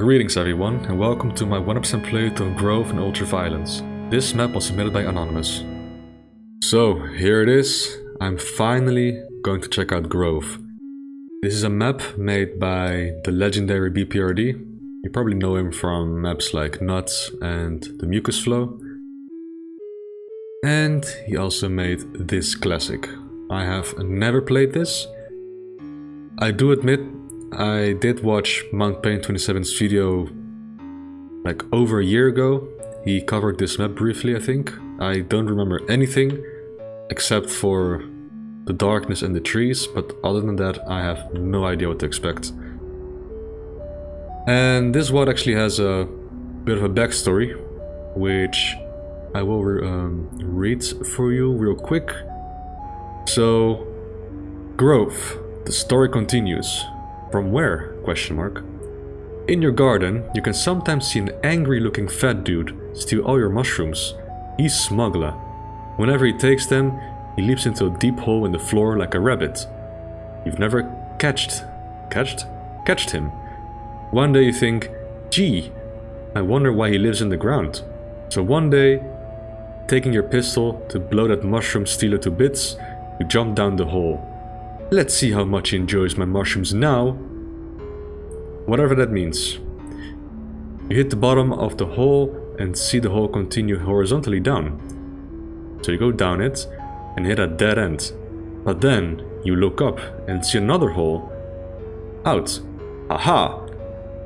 Greetings everyone and welcome to my 100% playthrough of Grove and Ultraviolence. This map was submitted by Anonymous. So, here it is. I'm finally going to check out Grove. This is a map made by the legendary BPRD. You probably know him from maps like Nuts and the Mucus Flow. And he also made this classic. I have never played this. I do admit I did watch Mount Pain 27's video like over a year ago. He covered this map briefly, I think. I don't remember anything except for the darkness and the trees, but other than that, I have no idea what to expect. And this one actually has a bit of a backstory, which I will re um, read for you real quick. So, Grove, the story continues. From where? Question mark. In your garden, you can sometimes see an angry looking fat dude steal all your mushrooms. He's smuggler. Whenever he takes them, he leaps into a deep hole in the floor like a rabbit. You've never catched, catched? Catched him. One day you think, gee, I wonder why he lives in the ground. So one day, taking your pistol to blow that mushroom stealer to bits, you jump down the hole. Let's see how much he enjoys my mushrooms now. Whatever that means. You hit the bottom of the hole and see the hole continue horizontally down. So you go down it and hit a dead end. But then you look up and see another hole. Out. Aha!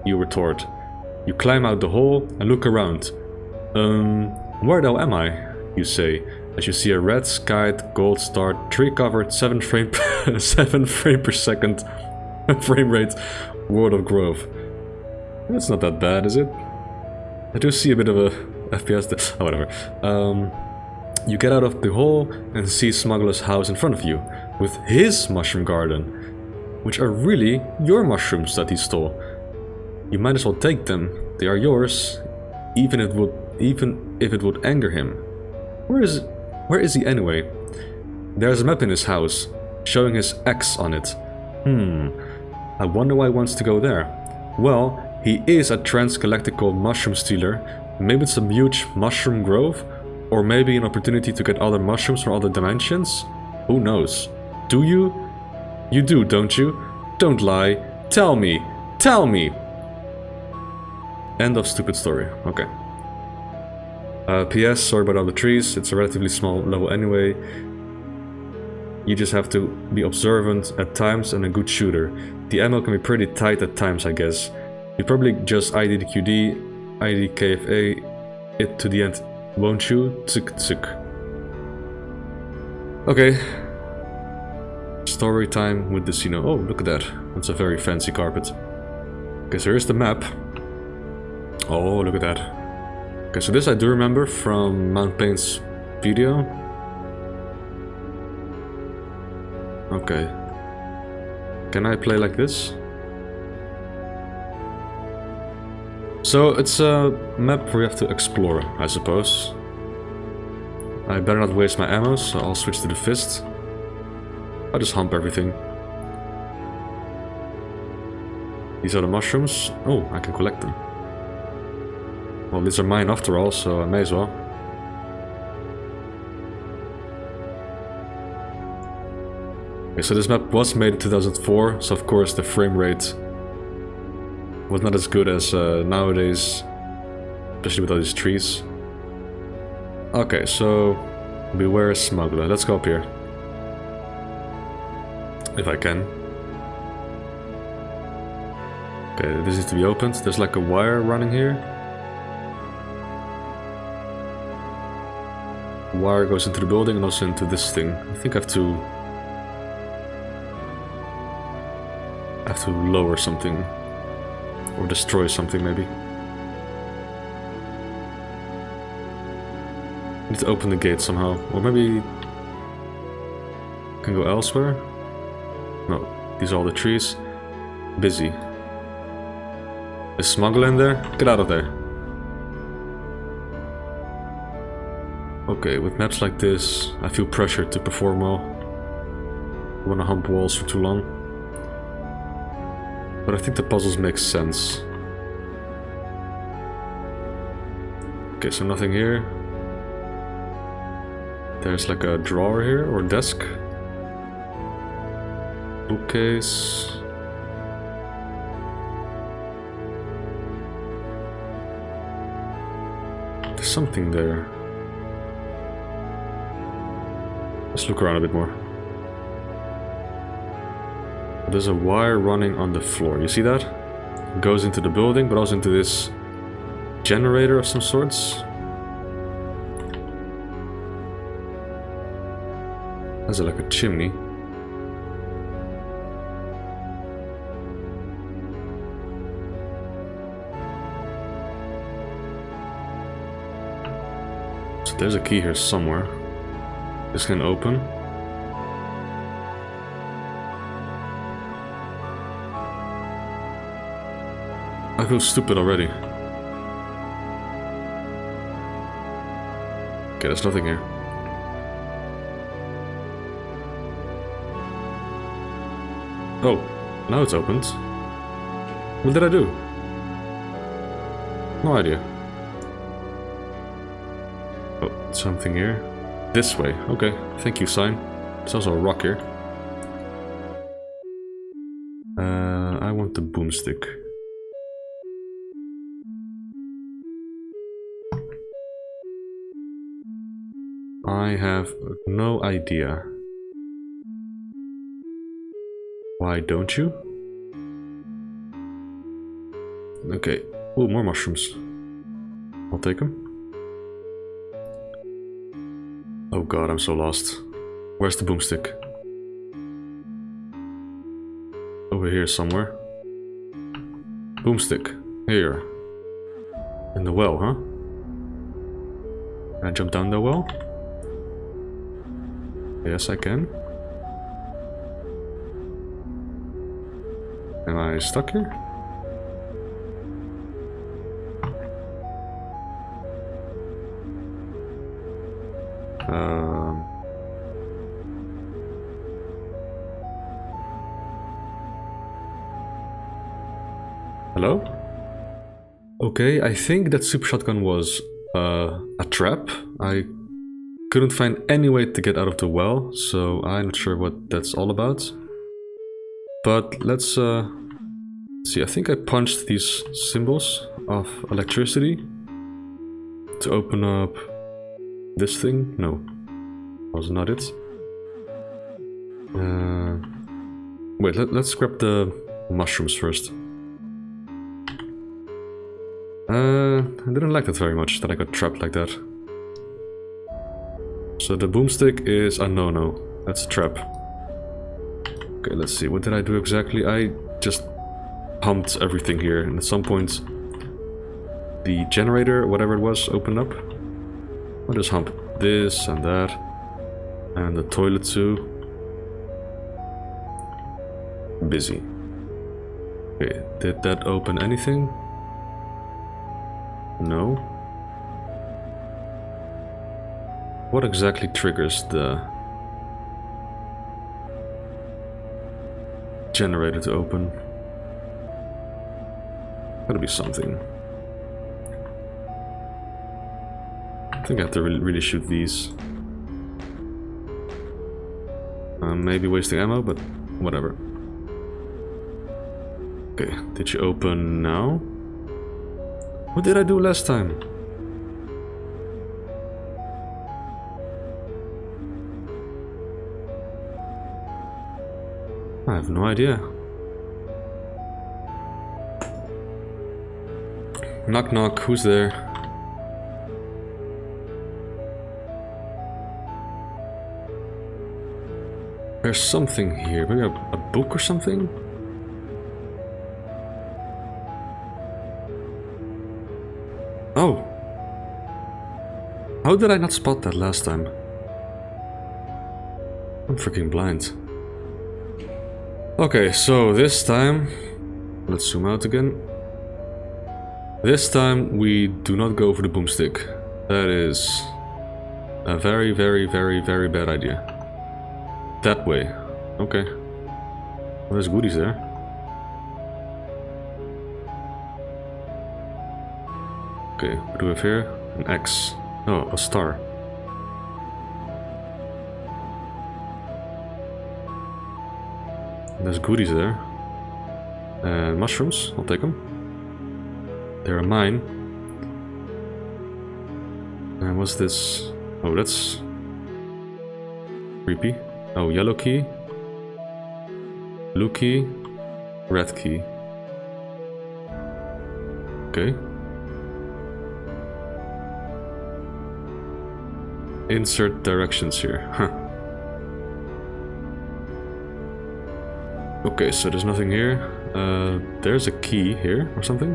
You retort. You climb out the hole and look around. Um, where the hell am I? You say, as you see a red skied gold star tree covered 7 frame 7 frame per second frame rate world of grove. That's not that bad, is it? I do see a bit of a FPS oh, whatever. Um, you get out of the hole and see Smuggler's house in front of you, with his mushroom garden, which are really your mushrooms that he stole. You might as well take them, they are yours, even if it would, even if it would anger him. Where is where is he anyway? There's a map in his house, showing his X on it. Hmm, I wonder why he wants to go there. Well, he is a transgalactical mushroom stealer. Maybe it's a huge mushroom grove? Or maybe an opportunity to get other mushrooms from other dimensions? Who knows? Do you? You do, don't you? Don't lie. Tell me. Tell me! End of stupid story. Okay. Uh, PS, sorry about all the trees, it's a relatively small level anyway. You just have to be observant at times and a good shooter. The ammo can be pretty tight at times, I guess. You probably just IDDQD, ID KFA, it to the end, won't you? Tsuk tsuk. Okay. Story time with the Sino. Oh, look at that. That's a very fancy carpet. Okay, so here's the map. Oh, look at that. Okay, so this I do remember from Mount Pain's video. Okay. Can I play like this? So it's a map you have to explore, I suppose. I better not waste my ammo, so I'll switch to the fist. I'll just hump everything. These are the mushrooms. Oh, I can collect them. Well, these are mine after all, so I may as well. Okay, so this map was made in 2004, so of course the frame rate was not as good as uh, nowadays, especially with all these trees. Okay, so beware smuggler. Let's go up here. If I can. Okay, this needs to be opened. There's like a wire running here. wire goes into the building and also into this thing. I think I have to... have to lower something. Or destroy something, maybe. Need to open the gate somehow. Or maybe... can go elsewhere? No, these are all the trees. Busy. Is smuggler in there? Get out of there. Okay, with maps like this, I feel pressured to perform well. I wanna hump walls for too long. But I think the puzzles make sense. Okay, so nothing here. There's like a drawer here, or desk. Bookcase. There's something there. Let's look around a bit more. There's a wire running on the floor. You see that? It goes into the building, but also into this generator of some sorts. That's like a chimney. So there's a key here somewhere. This can open. I feel stupid already. Okay, there's nothing here. Oh, now it's opened. What did I do? No idea. Oh, something here. This way. Okay, thank you, sign. There's also a rock here. Uh, I want the boomstick. Have no idea. Why don't you? Okay. Oh, more mushrooms. I'll take them. Oh god, I'm so lost. Where's the boomstick? Over here somewhere. Boomstick. Here. In the well, huh? Can I jump down the well? Yes, I can. Am I stuck here? Um... Hello? Okay, I think that super shotgun was uh, a trap. I couldn't find any way to get out of the well, so I'm not sure what that's all about. But let's uh, see, I think I punched these symbols of electricity to open up this thing. No, was not it. Uh, wait, let, let's grab the mushrooms first. Uh, I didn't like that very much, that I got trapped like that. So the boomstick is a no-no. That's a trap. Okay, let's see. What did I do exactly? I just pumped everything here. And at some point, the generator, whatever it was, opened up. I'll just hump this and that. And the toilet too. Busy. Okay, did that open anything? No. What exactly triggers the generator to open? Gotta be something. I think I have to really, really shoot these. Um, maybe wasting ammo, but whatever. Okay, did you open now? What did I do last time? I have no idea. Knock knock, who's there? There's something here, maybe a, a book or something? Oh! How did I not spot that last time? I'm freaking blind. Okay, so this time, let's zoom out again. This time we do not go for the boomstick. That is a very, very, very, very bad idea. That way. Okay. Well, there's goodies there. Okay, what do we have here? An X. Oh, a star. There's goodies there. And mushrooms, I'll take them. They're mine. And what's this? Oh, that's creepy. Oh, yellow key. Blue key. Red key. Okay. Insert directions here. Huh. Okay, so there's nothing here. Uh, there's a key here or something.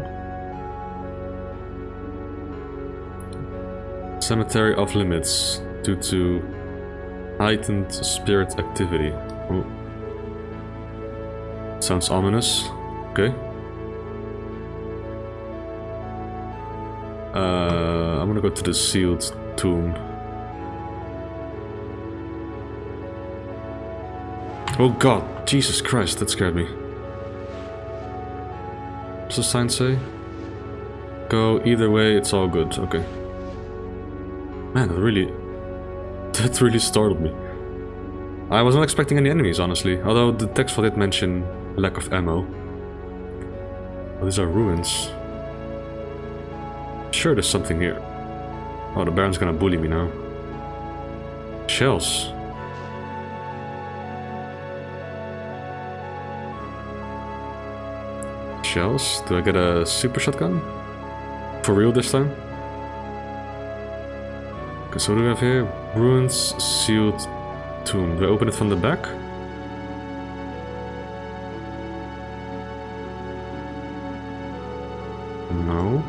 Cemetery off limits due to heightened spirit activity. Oh. Sounds ominous. Okay. Uh, I'm gonna go to the sealed tomb. Oh god, Jesus Christ, that scared me. What's the sign say? Go either way, it's all good. Okay. Man, that really... That really startled me. I was not expecting any enemies, honestly. Although the text did mention lack of ammo. Oh, these are ruins. Sure, there's something here. Oh, the Baron's gonna bully me now. Shells. Shells? Do I get a super shotgun? For real this time? Okay, so what do we have here? Ruins, sealed tomb. Do I open it from the back? No.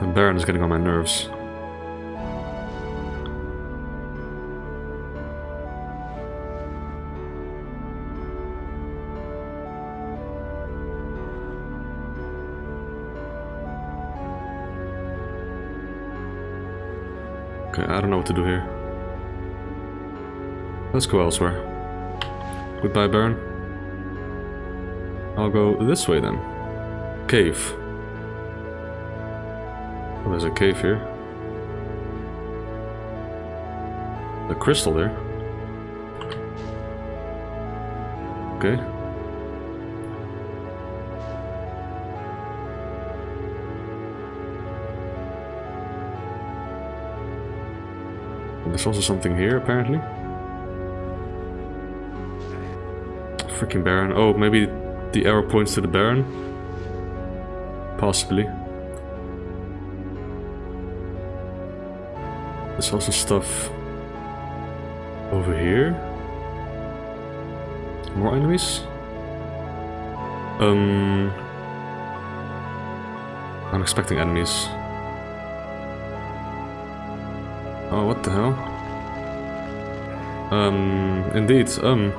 The Baron is getting on my nerves. Okay, I don't know what to do here. Let's go elsewhere. Goodbye, Baron. I'll go this way then. Cave. Oh, there's a cave here. The crystal there. Okay. There's also something here, apparently. Freaking Baron. Oh, maybe the arrow points to the Baron? Possibly. There's also stuff over here. More enemies? Um... I'm expecting enemies. Oh, what the hell? Um, indeed, um...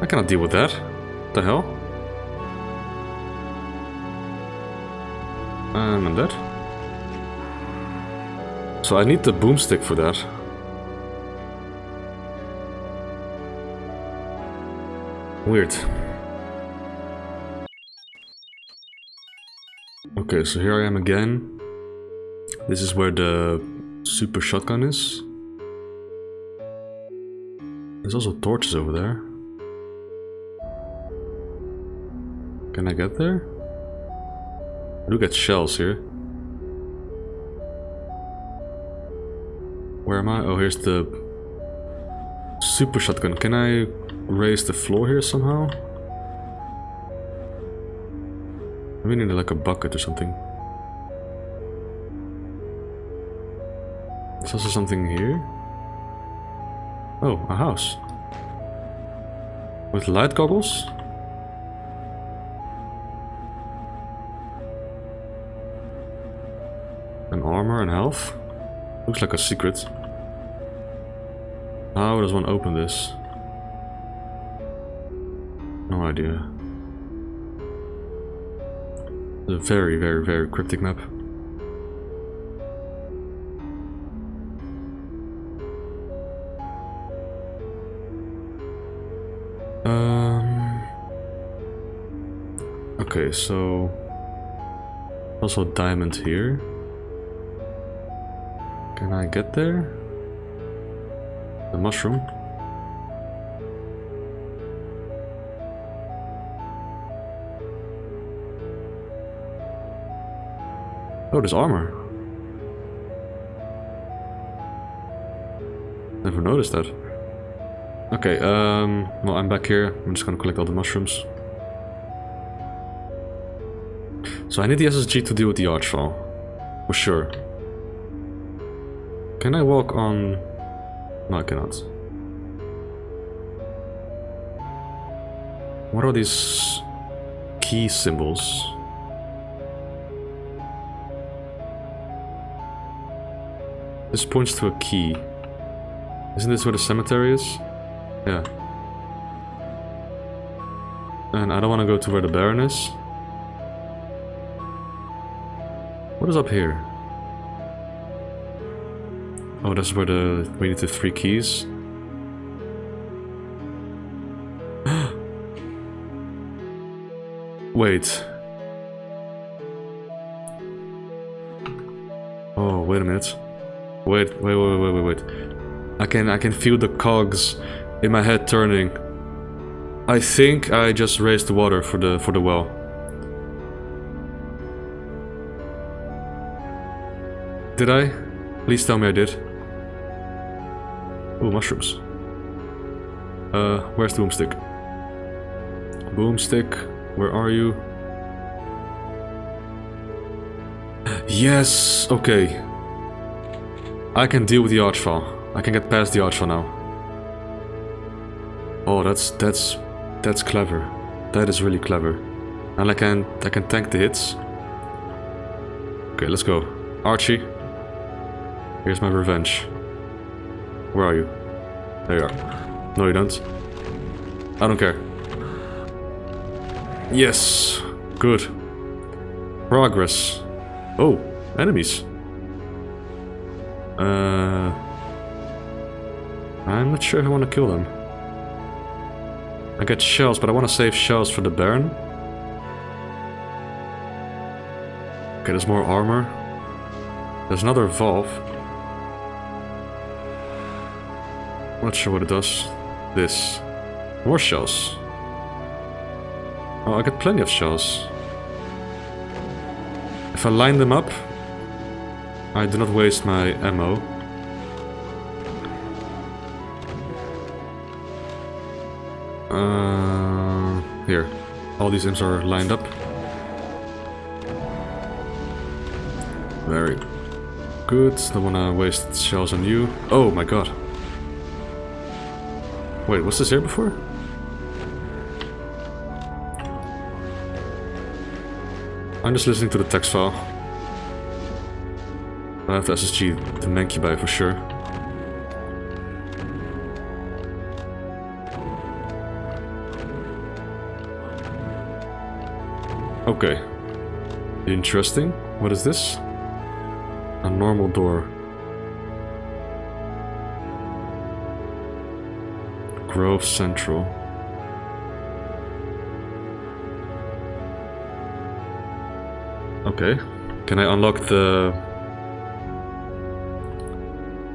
I cannot deal with that. What the hell? Um, and that? So I need the boomstick for that. Weird. Okay, so here I am again. This is where the super shotgun is. There's also torches over there. Can I get there? Look at shells here. Where am I? Oh, here's the super shotgun. Can I raise the floor here somehow? We need like a bucket or something. Also something here. Oh, a house. With light goggles? An armor and health? Looks like a secret. How does one open this? No idea. It's a very, very, very cryptic map. Um, Okay, so... Also diamond here. Can I get there? The mushroom? Oh, there's armor. Never noticed that. Okay, um, well, I'm back here. I'm just gonna collect all the mushrooms. So I need the SSG to deal with the Archvile. For sure. Can I walk on... No, I cannot. What are these key symbols? This points to a key. Isn't this where the cemetery is? Yeah. And I don't want to go to where the Baron is. What is up here? Oh, that's where the we need the three keys. Wait. Oh, wait a minute. Wait, wait, wait, wait, wait, wait. I can I can feel the cogs in my head turning. I think I just raised the water for the for the well. Did I? Please tell me I did. Oh, mushrooms. Uh, where's the boomstick? Boomstick, where are you? Yes! Okay. I can deal with the Archvile. I can get past the Archvile now. Oh, that's that's that's clever. That is really clever. And I can I can tank the hits. Okay, let's go. Archie. Here's my revenge. Where are you? There you are. No, you don't. I don't care. Yes. Good. Progress. Oh, enemies. Uh, I'm not sure if I want to kill them. I get shells, but I want to save shells for the Baron. Okay, there's more armor. There's another valve. Not sure what it does. This. More shells. Oh, I got plenty of shells. If I line them up, I do not waste my ammo. Uh, here. All these imps are lined up. Very good. Don't wanna waste shells on you. Oh my god. Wait, was this here before? I'm just listening to the text file. I have to SSG the Mancubi for sure. Okay. Interesting. What is this? A normal door. Grove Central. Okay. Can I unlock the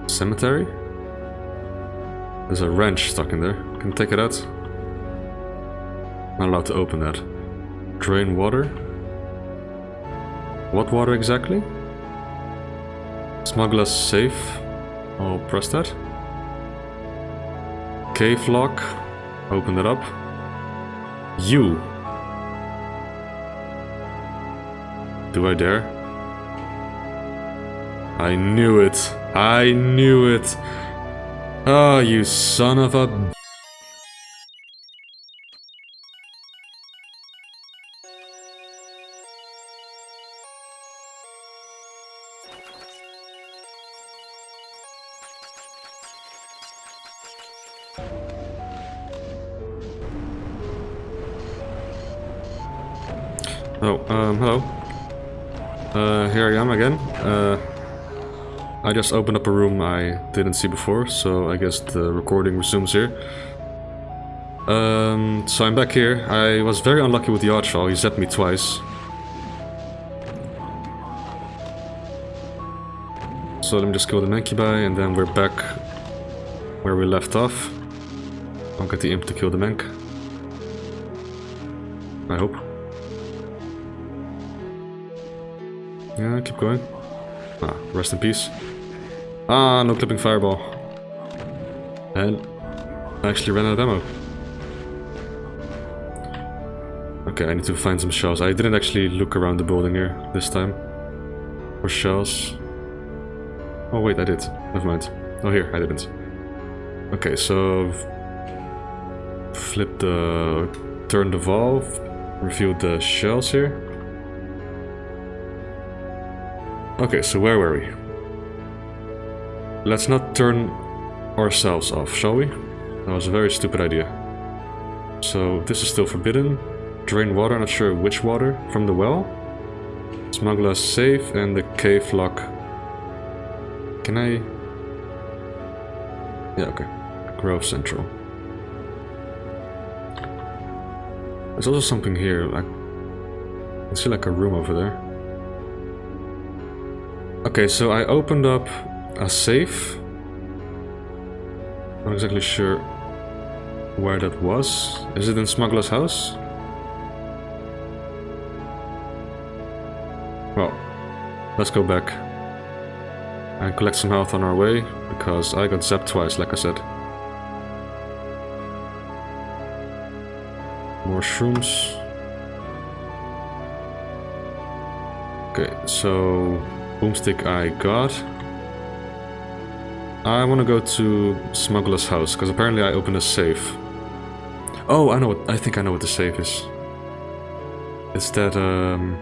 cemetery? There's a wrench stuck in there. Can I take it out? Not allowed to open that. Drain water? What water exactly? Smuggler's safe. I'll press that. Cave lock. Open it up. You. Do I dare? I knew it. I knew it. Ah, oh, you son of a... um, hello. Uh, here I am again. Uh, I just opened up a room I didn't see before, so I guess the recording resumes here. Um, so I'm back here. I was very unlucky with the Archvile. He zapped me twice. So let me just kill the Mancubi and then we're back where we left off. I'll get the Imp to kill the Mank. I hope. Yeah, keep going. Ah, rest in peace. Ah, no clipping fireball. And I actually ran out of ammo. Okay, I need to find some shells. I didn't actually look around the building here this time. For shells. Oh wait, I did. Never mind. Oh here, I didn't. Okay, so... Flip the... Turn the valve. Reveal the shells here. Okay, so where were we? Let's not turn ourselves off, shall we? That was a very stupid idea. So this is still forbidden. Drain water, not sure which water, from the well. Smuggler's safe and the cave lock. Can I... Yeah, okay. Grove Central. There's also something here, like... I see like a room over there. Okay, so I opened up a safe. Not exactly sure where that was. Is it in Smuggler's house? Well, let's go back and collect some health on our way, because I got zapped twice, like I said. More shrooms. Okay, so boomstick I got. I want to go to Smuggler's house, because apparently I opened a safe. Oh, I know what, I think I know what the safe is. It's that, um,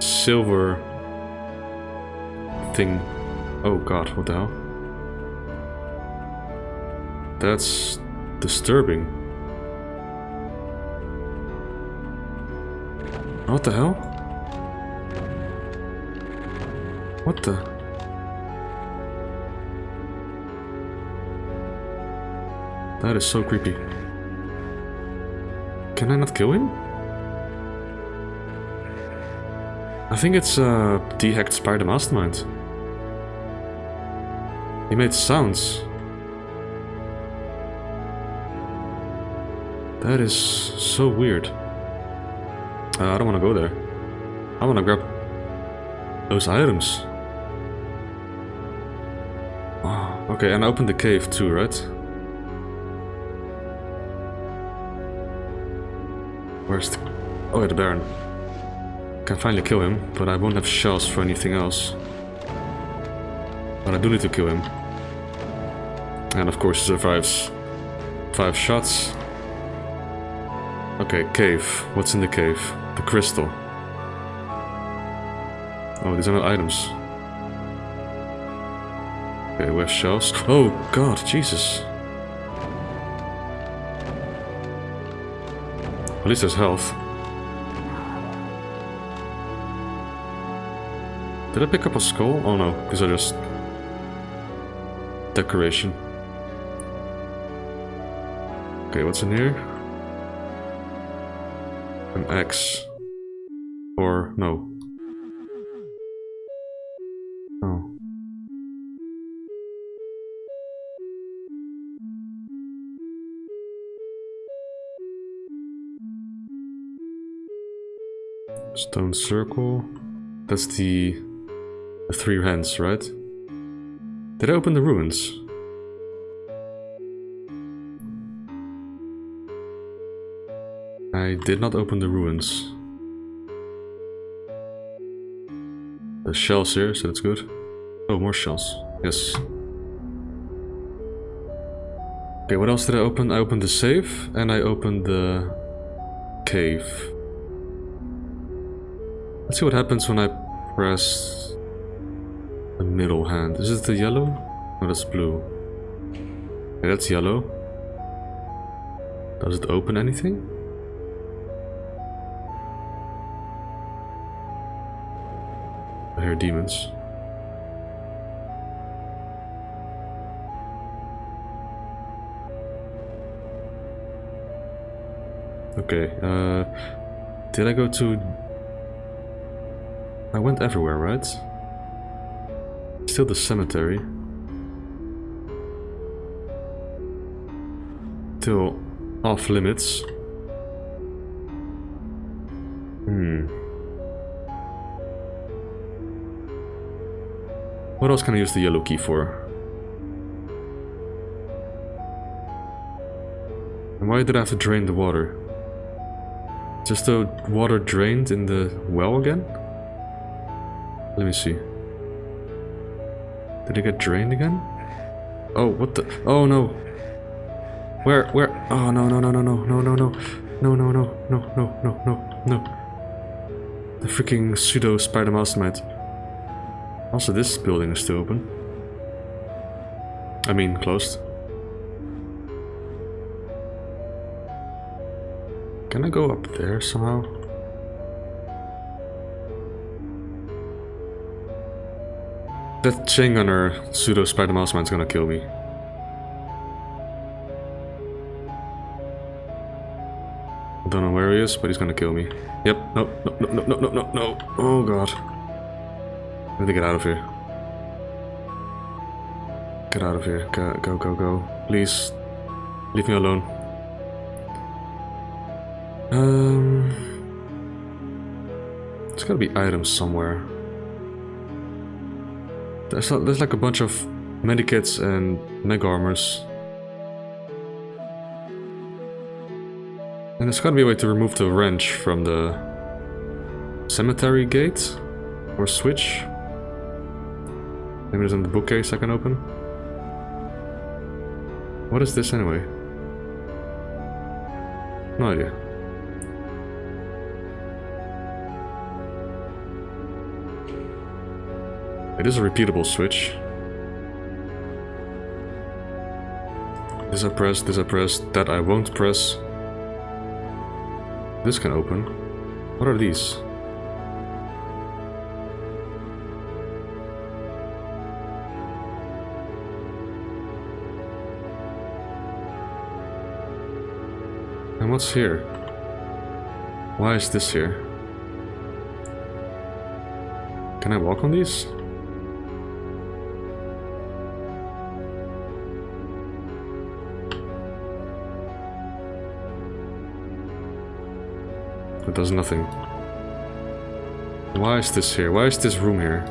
silver thing. Oh god, what the hell? That's disturbing. What the hell? What the? That is so creepy. Can I not kill him? I think it's uh, DeHacked Spider Mastermind. He made sounds. That is so weird. Uh, I don't want to go there. I want to grab those items. Okay, and open the cave too, right? Where's the... Oh, yeah, the Baron. Can finally kill him, but I won't have shells for anything else. But I do need to kill him. And of course he survives five shots. Okay, cave. What's in the cave? The crystal. Oh, these are not items. Okay, shells. Oh god, Jesus. At least there's health. Did I pick up a skull? Oh no, because I just... Decoration. Okay, what's in here? An X. Stone circle. That's the, the three hands, right? Did I open the ruins? I did not open the ruins. The shells here, so that's good. Oh, more shells. Yes. Okay, what else did I open? I opened the safe and I opened the cave. Let's see what happens when I press the middle hand. Is it the yellow? No, that's blue. Okay, that's yellow. Does it open anything? I hear demons. Okay, uh... Did I go to... I went everywhere, right? Still the cemetery. Still off limits. Hmm. What else can I use the yellow key for? And why did I have to drain the water? Just the water drained in the well again? Let me see. Did it get drained again? Oh, what the? Oh no! Where, where? Oh no, no, no, no, no, no, no, no. No, no, no, no, no, no, no, no. The freaking pseudo spider mastermind. Also, this building is still open. I mean, closed. Can I go up there somehow? That chain gunner pseudo spider mastermind's gonna kill me. I don't know where he is, but he's gonna kill me. Yep, no, no, no, no, no, no, no, Oh god. I need to get out of here. Get out of here. Go, go, go, go. Please. Leave me alone. Um... There's gotta be items somewhere. There's, there's like a bunch of medikits and mega armors. And there's gotta be a way to remove the wrench from the cemetery gate or switch. Maybe there's in the bookcase I can open. What is this anyway? No idea. It is a repeatable switch. This I press, this I press, that I won't press. This can open. What are these? And what's here? Why is this here? Can I walk on these? Does nothing. Why is this here? Why is this room here?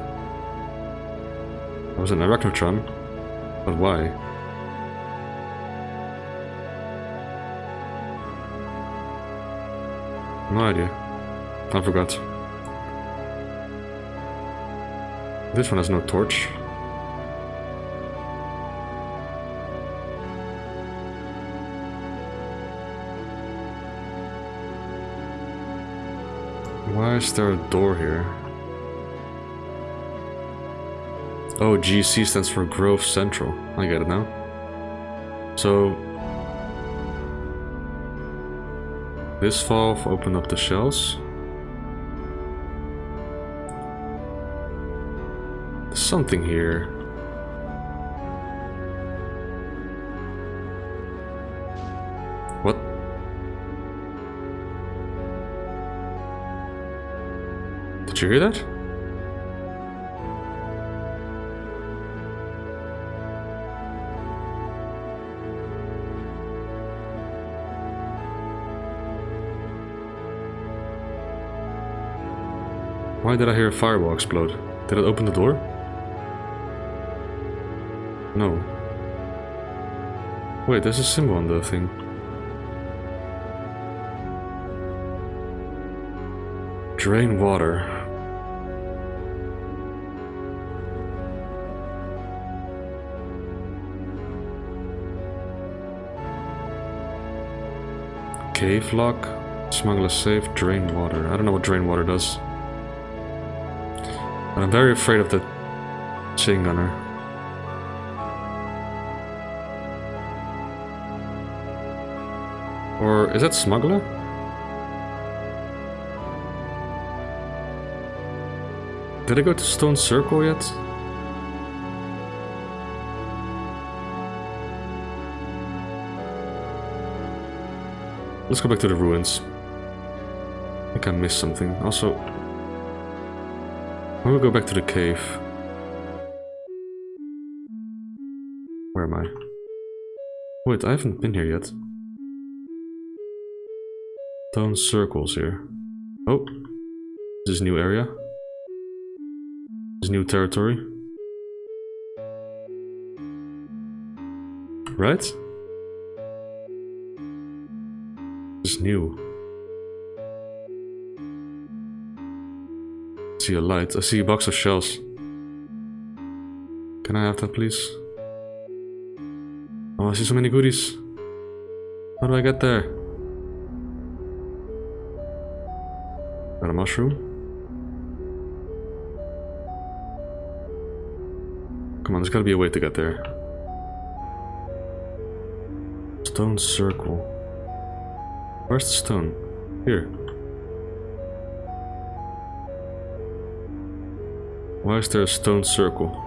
I was an Arachnotron, but why? No idea. I forgot. This one has no torch. Is there a door here? Oh, GC stands for Grove Central. I get it now. So... This valve opened up the shells. There's something here. Did you hear that? Why did I hear a fireball explode? Did it open the door? No. Wait, there's a symbol on the thing. Drain water. Cave lock. Smuggler safe. Drain water. I don't know what drain water does. But I'm very afraid of the chain gunner. Or is that smuggler? Did I go to Stone Circle yet? Let's go back to the ruins. I think I missed something. Also, I will go back to the cave. Where am I? Wait, I haven't been here yet. Stone circles here. Oh, this is new area. This is new territory. Right? Is new. I see a light. I see a box of shells. Can I have that, please? Oh, I see so many goodies. How do I get there? Got a mushroom. Come on, there's gotta be a way to get there. Stone circle. Where's the stone? Here. Why is there a stone circle?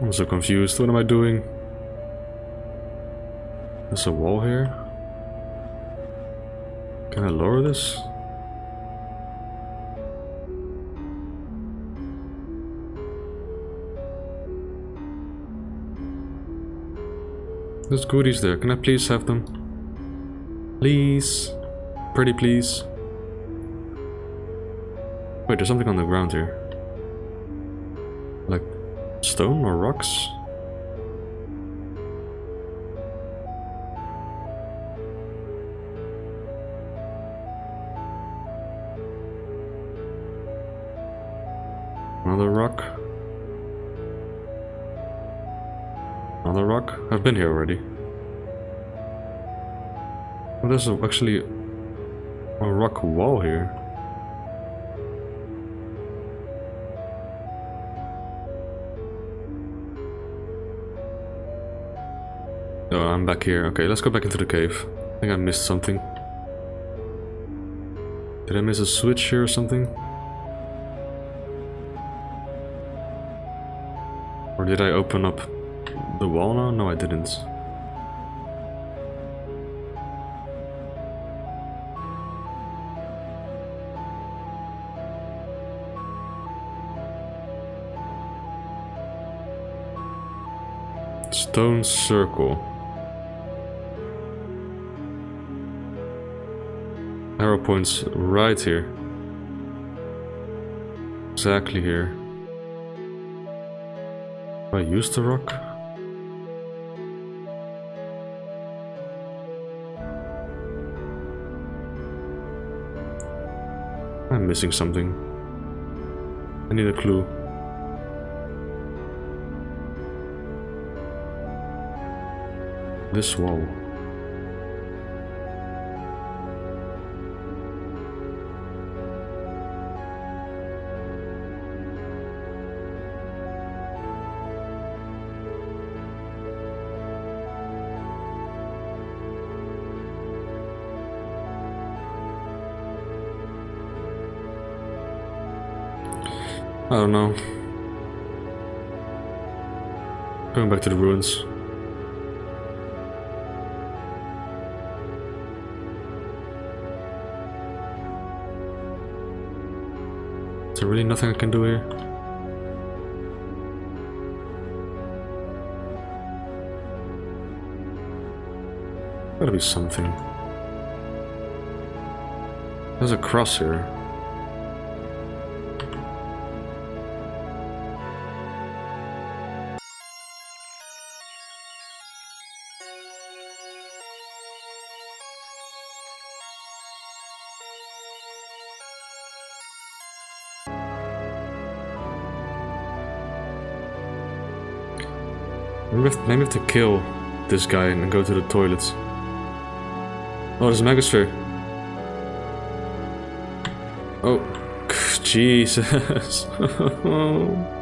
I'm so confused. What am I doing? There's a wall here. Can I lower this? There's goodies there. Can I please have them? Please. Pretty please. Wait, there's something on the ground here. Like stone or rocks? Another rock. Another rock? I've been here already. Oh, there's actually a rock wall here. Oh, I'm back here. Okay, let's go back into the cave. I think I missed something. Did I miss a switch here or something? Or did I open up the wall now? No, I didn't. Stone circle. Arrow points right here. Exactly here. I used the rock? I'm missing something. I need a clue. This wall. I don't know. Going back to the ruins. Is there really nothing I can do here? Gotta be something. There's a cross here. Maybe we have, to kill this guy and go to the toilets. Oh, there's a Megasphere. Oh, Jesus. Oh.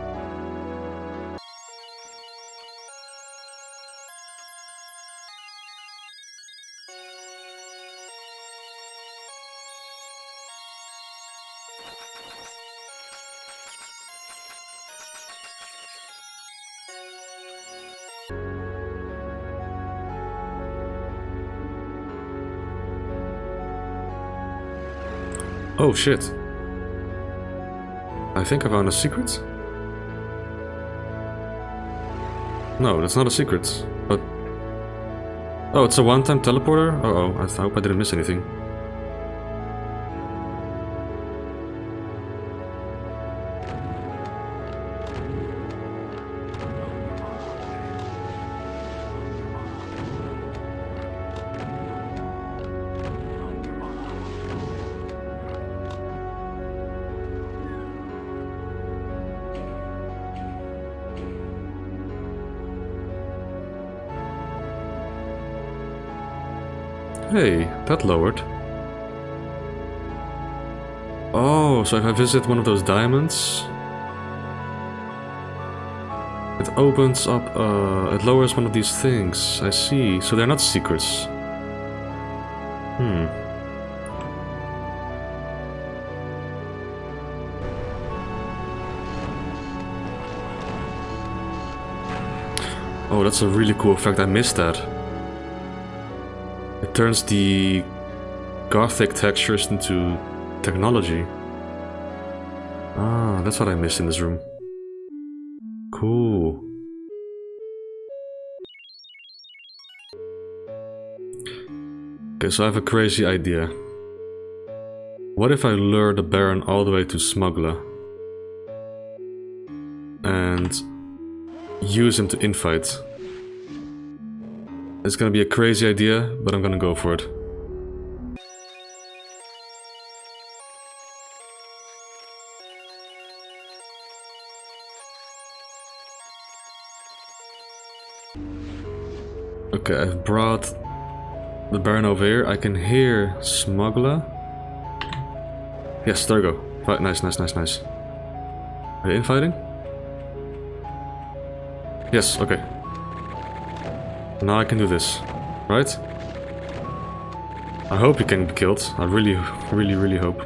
Oh shit. I think I found a secret? No, that's not a secret. But... Oh, it's a one-time teleporter? Uh oh, I hope I didn't miss anything. Lowered. Oh, so if I visit one of those diamonds... It opens up, uh, it lowers one of these things. I see. So they're not secrets. Hmm. Oh, that's a really cool effect. I missed that. Turns the gothic textures into technology. Ah, that's what I missed in this room. Cool. Okay, so I have a crazy idea. What if I lure the Baron all the way to Smuggler? And use him to infight. It's gonna be a crazy idea, but I'm gonna go for it. Okay, I've brought the Baron over here. I can hear Smuggler. Yes, there we go. Right, nice, nice, nice, nice. Are you infighting? Yes, okay. Now I can do this, right? I hope he can be killed. I really, really, really hope.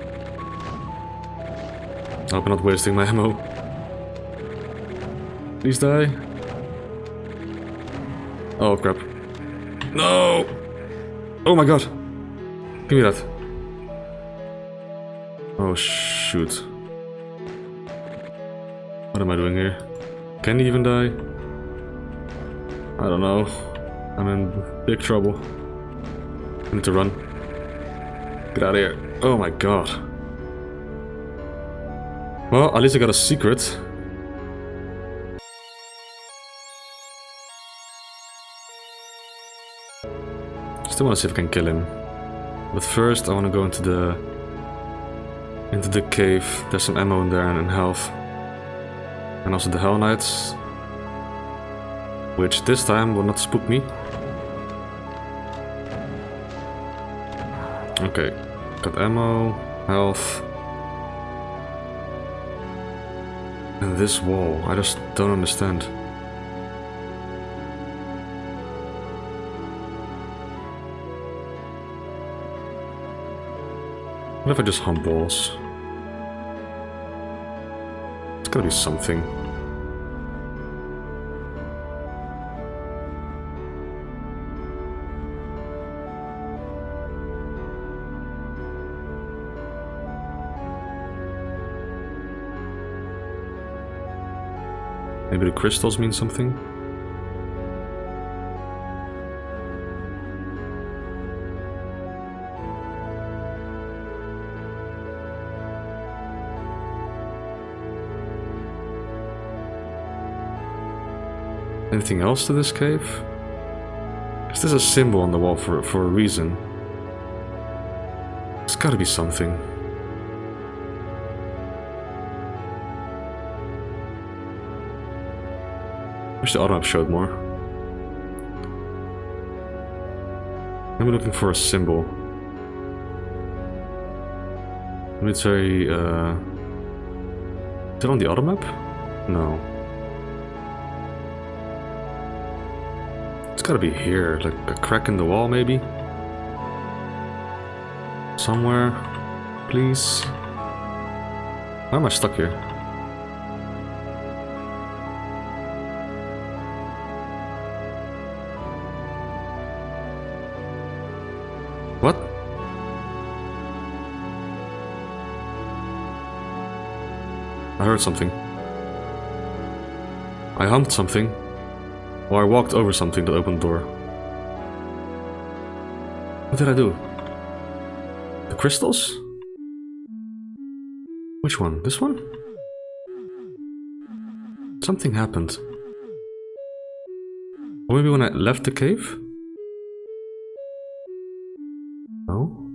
I hope I'm not wasting my ammo. Please die. Oh crap. No! Oh my god! Give me that. Oh shoot. What am I doing here? Can he even die? I don't know. I'm in big trouble. I need to run. Get out of here. Oh my god. Well, at least I got a secret. Still want to see if I can kill him. But first I want to go into the into the cave. There's some ammo in there and health. And also the Hell Knights. Which this time will not spook me. Okay, got ammo, health. And this wall, I just don't understand. What if I just hump walls? It's gotta be something. Maybe the crystals mean something? Anything else to this cave? Is this a symbol on the wall for, for a reason? It's gotta be something. Wish the auto showed more. I'm looking for a symbol. Very, uh... Is it on the auto map? No. It's gotta be here, like a crack in the wall maybe? Somewhere, please? Why am I stuck here? Heard something. I humped something. Or I walked over something that opened the door. What did I do? The crystals? Which one? This one? Something happened. Or maybe when I left the cave? No?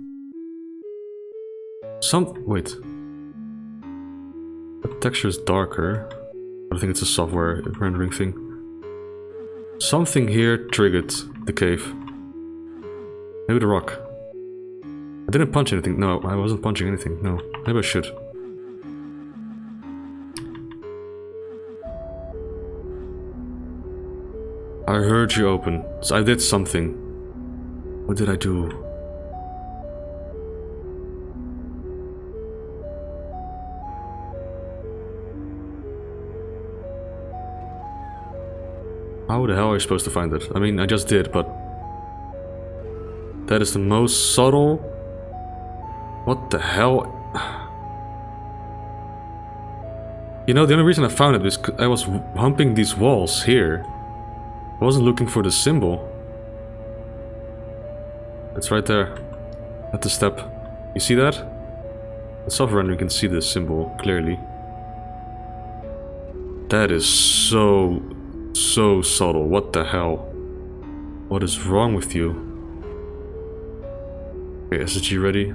Some... wait. Texture is darker. I think it's a software rendering thing. Something here triggered the cave. Maybe the rock. I didn't punch anything. No, I wasn't punching anything. No, maybe I should. I heard you open. So I did something. What did I do? How the hell are you supposed to find it? I mean, I just did, but... That is the most subtle... What the hell? You know, the only reason I found it is I was humping these walls here. I wasn't looking for the symbol. It's right there. At the step. You see that? The soft render can see the symbol clearly. That is so, so subtle. What the hell? What is wrong with you? Okay, SSG ready?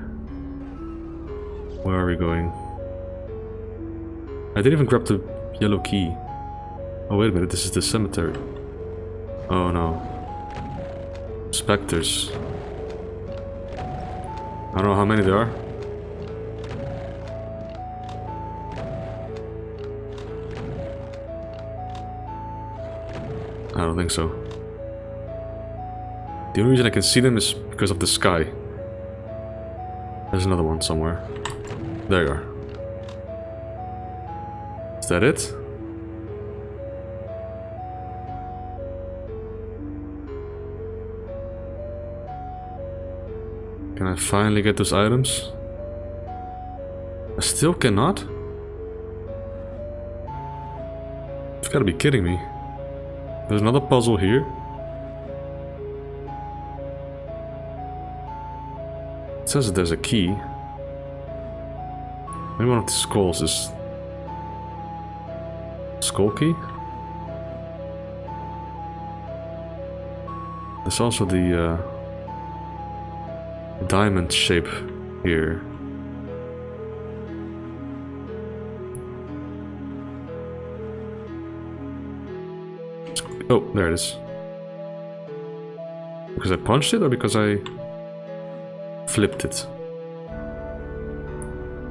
Where are we going? I didn't even grab the yellow key. Oh wait a minute, this is the cemetery. Oh no. Spectres. I don't know how many there are. I don't think so. The only reason I can see them is because of the sky. There's another one somewhere. There you are. Is that it? Can I finally get those items? I still cannot? You've gotta be kidding me. There's another puzzle here. It says that there's a key. Maybe one of the skulls is... Skull key? There's also the... Uh, diamond shape here. Oh, there it is. Because I punched it or because I flipped it?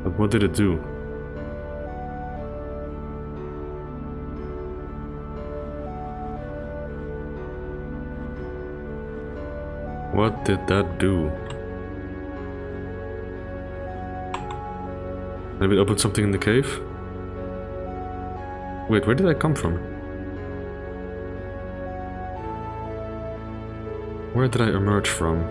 But what did it do? What did that do? Maybe it opened something in the cave? Wait, where did I come from? Where did I emerge from?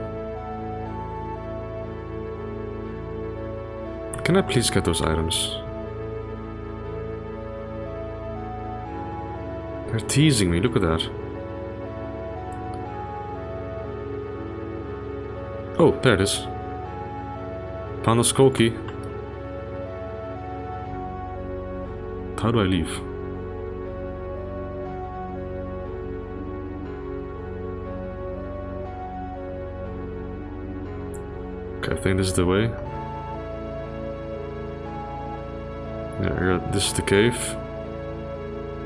Can I please get those items? They're teasing me, look at that. Oh, there it is. Key. How do I leave? Think this is the way. Yeah, this is the cave.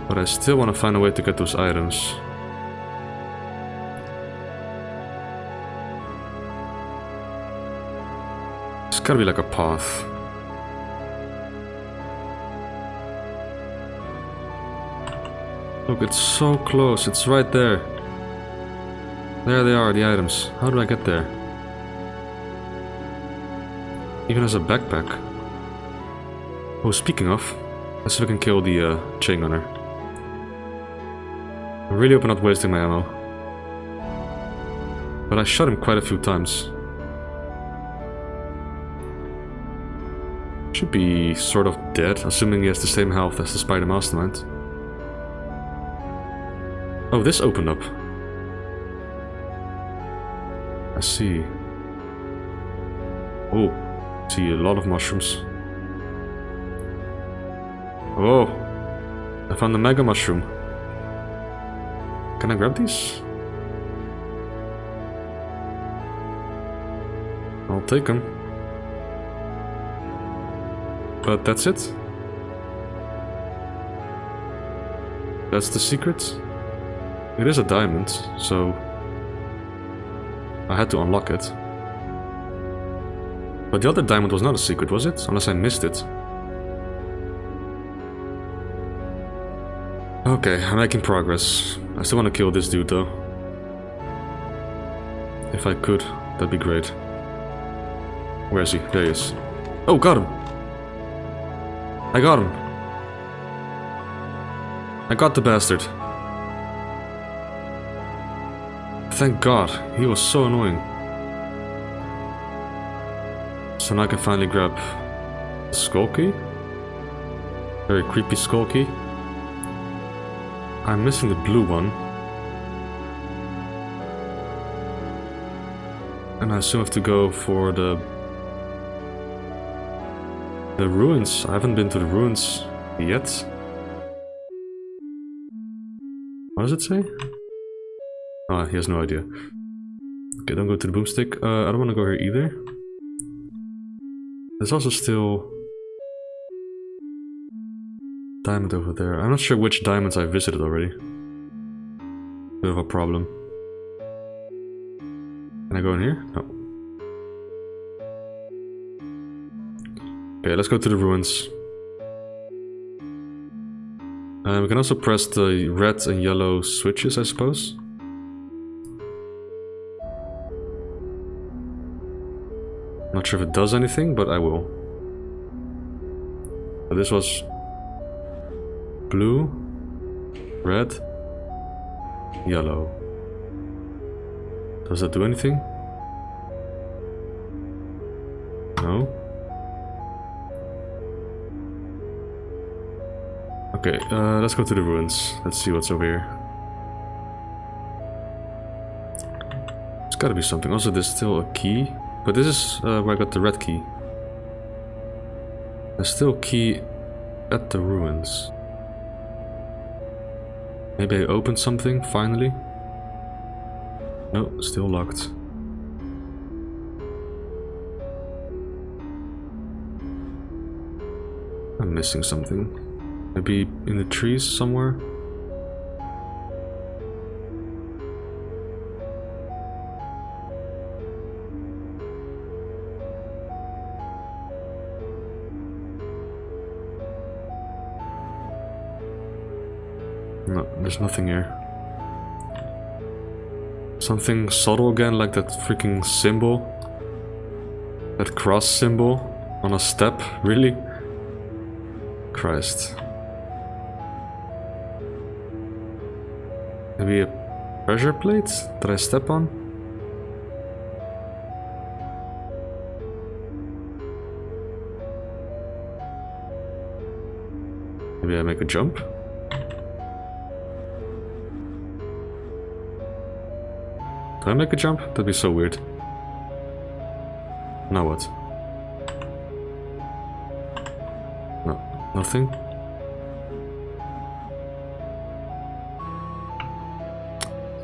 But I still want to find a way to get those items. It's gotta be like a path. Look, it's so close. It's right there. There they are, the items. How do I get there? Even as a backpack. Oh, speaking of, let's see if I can kill the uh, chain gunner. I really hope I'm not wasting my ammo. But I shot him quite a few times. should be sort of dead, assuming he has the same health as the Spider Mastermind. Oh, this opened up. I see. Oh, see a lot of mushrooms. Oh, I found the Mega Mushroom. Can I grab these? I'll take them. But that's it? That's the secret? It is a diamond, so... I had to unlock it. But the other diamond was not a secret, was it? Unless I missed it. Okay, I'm making progress. I still want to kill this dude though. If I could, that'd be great. Where is he? There he is. Oh, got him! I got him. I got the bastard. Thank god, he was so annoying. So now I can finally grab key. Very creepy skull key. I'm missing the blue one. And I still have to go for the the ruins. I haven't been to the ruins yet. What does it say? Ah, oh, he has no idea. Okay, don't go to the boomstick. Uh, I don't want to go here either. There's also still... Diamond over there. I'm not sure which diamonds I visited already. Bit of a problem. Can I go in here? No. Okay, let's go to the ruins. Uh, we can also press the red and yellow switches, I suppose. Sure if it does anything, but I will. But this was blue, red, yellow. Does that do anything? No. Okay, uh, let's go to the ruins. Let's see what's over here. There's gotta be something. Also, there's still a key. But this is uh, where I got the red key. There's still key at the ruins. Maybe I opened something, finally? No, still locked. I'm missing something. Maybe in the trees somewhere? There's nothing here. Something subtle again, like that freaking symbol. That cross symbol on a step, really? Christ. Maybe a pressure plate that I step on? Maybe I make a jump? Do I make a jump? That'd be so weird. Now what? No, nothing?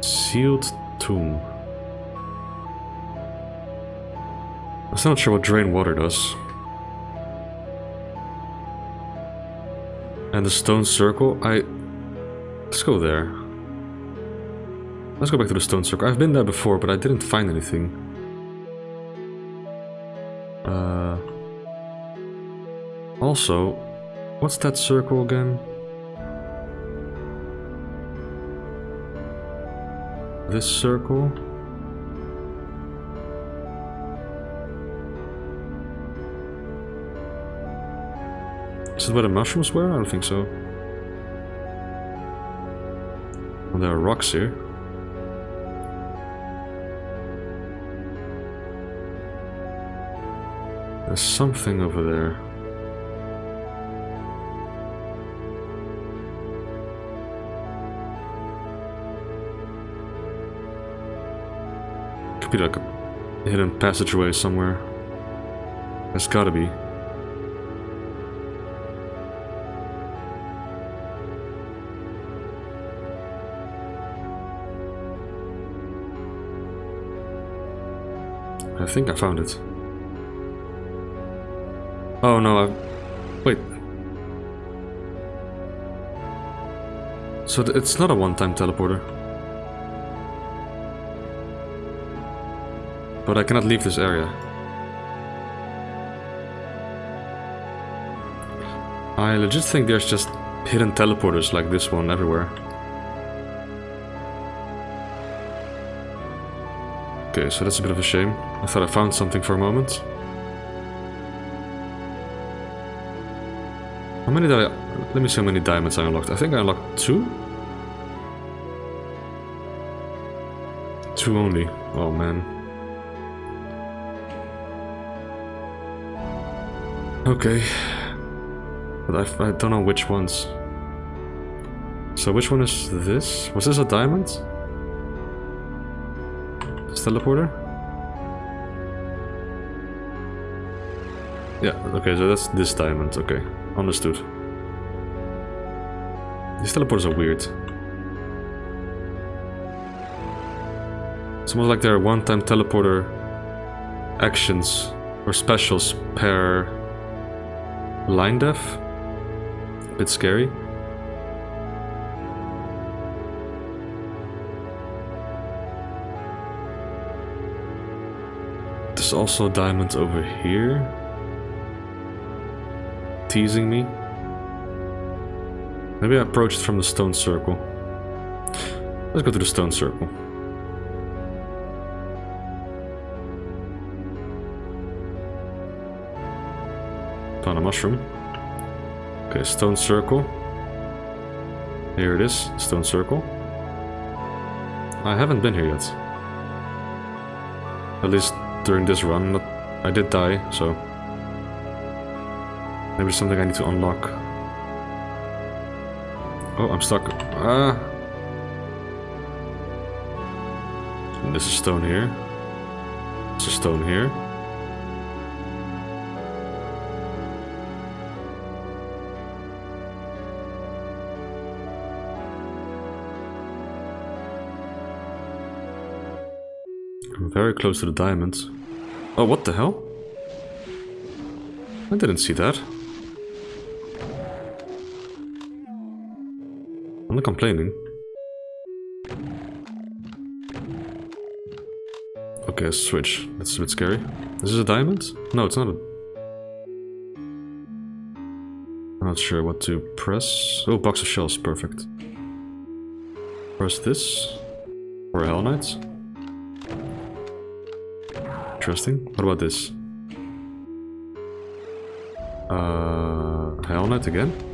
Sealed tomb. I'm still not sure what drain water does. And the stone circle, I... Let's go there. Let's go back to the stone circle. I've been there before, but I didn't find anything. Uh... Also, what's that circle again? this circle. Is it where the mushrooms were? I don't think so. Well, there are rocks here. There's something over there. Could be like a hidden passageway somewhere. There's gotta be. I think I found it. Oh no, I... Wait. So it's not a one-time teleporter. But I cannot leave this area. I legit think there's just hidden teleporters like this one everywhere. Okay, so that's a bit of a shame. I thought I found something for a moment. How many did I... Let me see how many diamonds I unlocked. I think I unlocked two? Two only. Oh man. Okay. But I, I don't know which ones. So which one is this? Was this a diamond? This teleporter? Yeah, okay, so that's this diamond, okay. Understood. These teleporters are weird. It's almost like they're one-time teleporter actions or specials per line def. A bit scary. There's also diamonds over here. Teasing me. Maybe I approached from the stone circle. Let's go to the stone circle. Found a mushroom. Okay, stone circle. Here it is, stone circle. I haven't been here yet. At least during this run. I did die, so... Maybe something I need to unlock. Oh, I'm stuck. Ah! This is stone here. This is stone here. I'm very close to the diamonds. Oh, what the hell? I didn't see that. Complaining. Okay, switch. That's a bit scary. Is this a diamond? No, it's not a... I'm not sure what to press. Oh, box of shells, perfect. Press this. For Hell Knights. Interesting. What about this? Uh, Hell Knight again?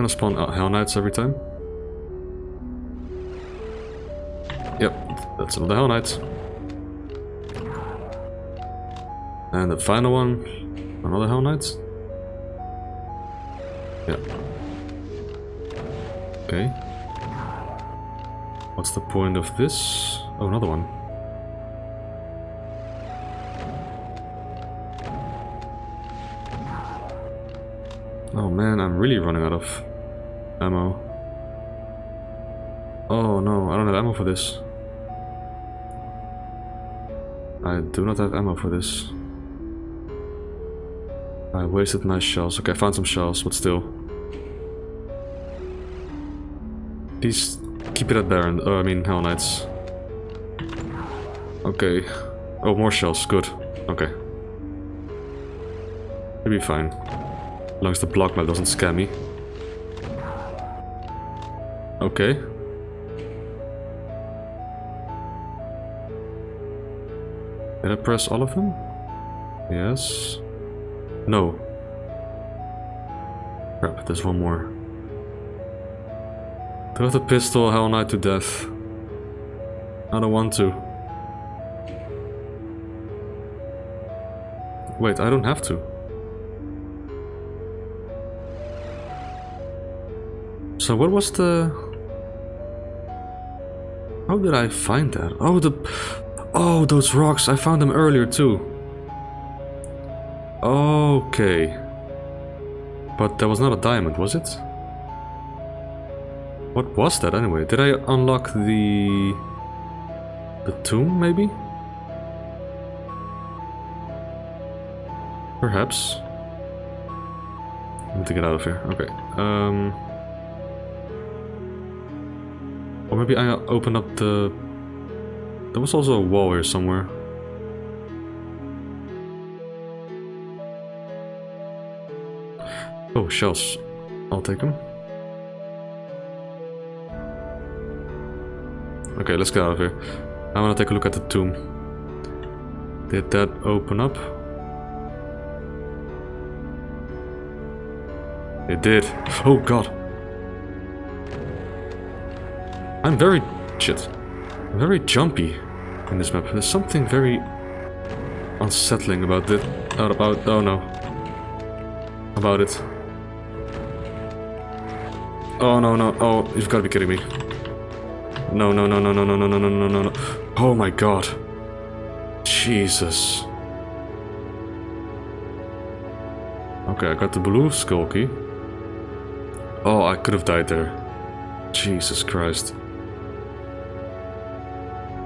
Gonna spawn uh, Hell Knights every time? Yep, that's another Hell Knight. And the final one, another Hell Knight. Yeah. Okay. What's the point of this? Oh, another one. Oh man, I'm really running out of ammo. Oh no, I don't have ammo for this. I do not have ammo for this. I wasted nice shells. Okay, I found some shells, but still. Please keep it at Baron. Oh, I mean Hell Knights. Okay. Oh, more shells. Good. Okay. We'll be fine. As long as the block map doesn't scare me. Okay. Did I press all of them? Yes. No. Crap, there's one more. Throw the pistol Hell Knight to death. I don't want to. Wait, I don't have to. So what was the... How did I find that? Oh, the... Oh, those rocks. I found them earlier too. Okay. But that was not a diamond, was it? What was that anyway? Did I unlock the... The tomb, maybe? Perhaps. I need to get out of here. Okay. Um... Or maybe I open up the... There was also a wall here somewhere. Oh, shells. I'll take them. Okay, let's get out of here. I want to take a look at the tomb. Did that open up? It did. Oh god. I'm very... shit. Very jumpy in this map. There's something very unsettling about it. Not about... oh no. About it. Oh no no, oh, you've gotta be kidding me. No, no, no, no, no, no, no, no, no, no, no, no. Oh my god. Jesus. Okay, I got the blue skull key. Oh, I could have died there. Jesus Christ.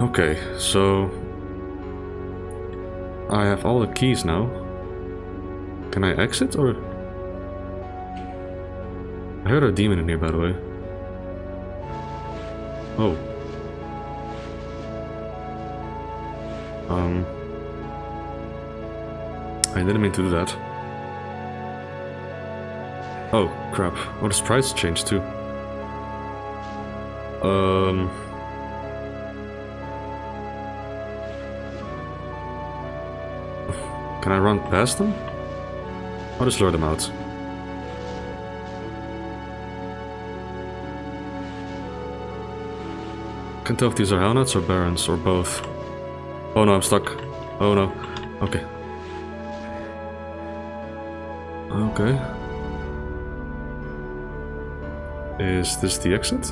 Okay, so... I have all the keys now. Can I exit or... I heard a demon in here, by the way. Oh. Um. I didn't mean to do that. Oh, crap. Oh, the sprites changed too. Um... Can I run past them? I'll just lure them out. Can't tell if these are Hellknights or Barons, or both. Oh no, I'm stuck. Oh no. Okay. Okay. Is this the exit?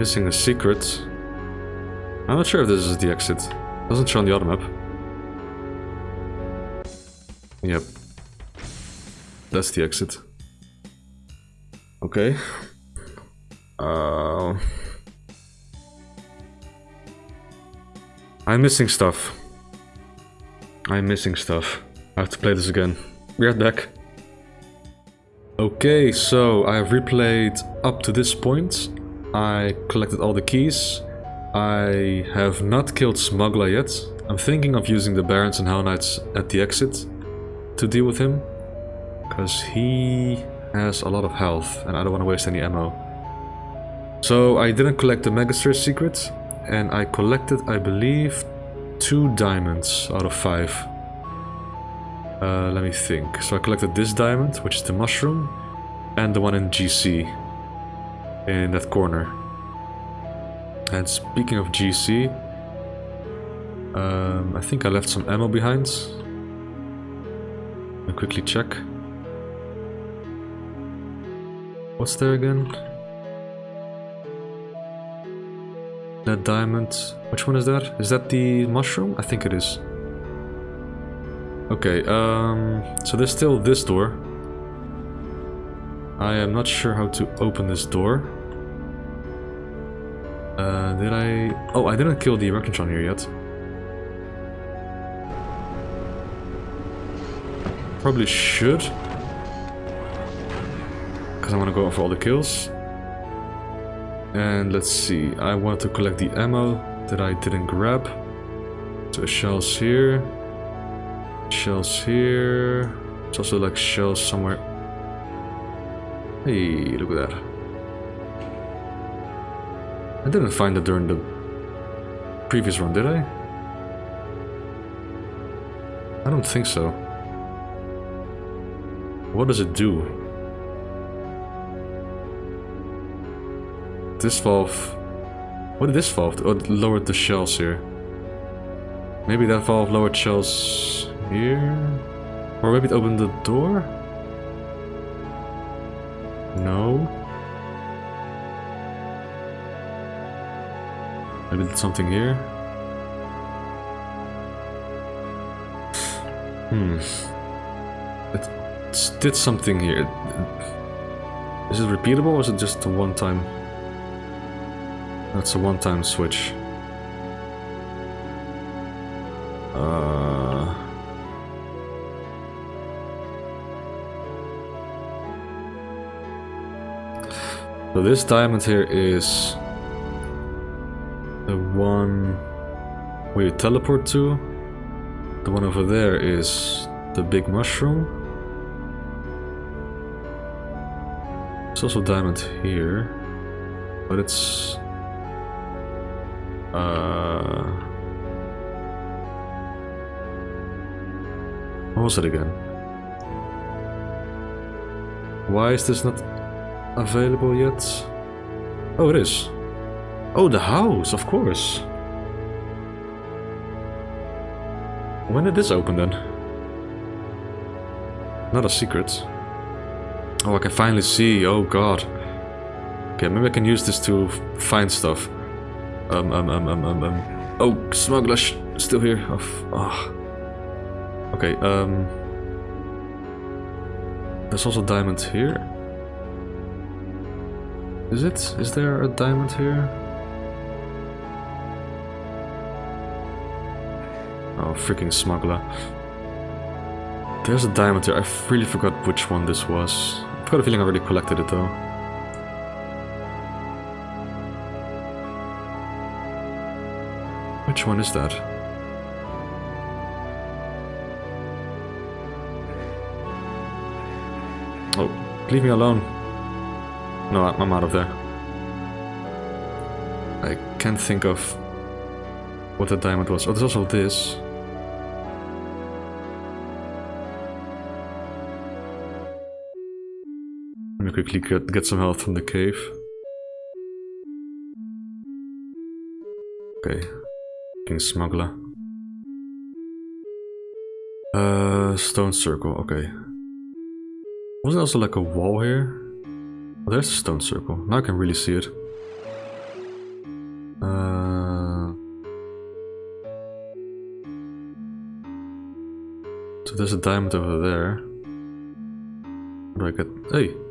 Missing a secret. I'm not sure if this is the exit. Doesn't show on the other map. Yep. That's the exit. Okay. Uh, I'm missing stuff. I'm missing stuff. I have to play this again. We are back. Okay, so I have replayed up to this point. I collected all the keys. I have not killed Smuggler yet. I'm thinking of using the Barons and Hellknights at the exit to deal with him. Because he has a lot of health and I don't want to waste any ammo. So I didn't collect the Magister secret and I collected, I believe, two diamonds out of five. Uh, let me think. So I collected this diamond, which is the mushroom, and the one in GC, in that corner. And speaking of GC, um, I think I left some ammo behind. I'll quickly check. What's there again? That diamond. Which one is that? Is that the mushroom? I think it is. Okay, um, so there's still this door. I am not sure how to open this door. Uh, did I... Oh, I didn't kill the Arachnotron here yet. Probably should because I want to go for all the kills. And let's see, I want to collect the ammo that I didn't grab. So shells here, shells here. It's also like shells somewhere. Hey, look at that. I didn't find it during the previous run, did I? I don't think so. What does it do? This valve... What did this valve do? Oh, lowered the shells here. Maybe that valve lowered shells here? Or maybe it opened the door? No. Maybe did something here. Hmm. It did something here. Is it repeatable or is it just a one-time? That's a one-time switch. Uh... So this diamond here is the one where you teleport to. The one over there is the big mushroom. There's also diamond here, but it's uh what was it again? Why is this not available yet? Oh, it is. Oh, the house, of course. When did this open then? Not a secret. Oh, I can finally see. Oh god. Okay, maybe I can use this to find stuff. Um, um, um, um, um, um. Oh, smuggler still here. Oh, oh. Okay, um... There's also diamond here. Is it? Is there a diamond here? Oh, freaking smuggler. There's a diamond here. I really forgot which one this was. I've got a feeling I already collected it though. Which one is that? Oh, leave me alone. No, I'm out of there. I can't think of what the diamond was. Oh, there's also this. Quickly get, get some health from the cave. Okay. King Smuggler. Uh, stone circle, okay. Was there also like a wall here? Oh, there's a stone circle. Now I can really see it. Uh, so there's a diamond over there. How do I get... Hey!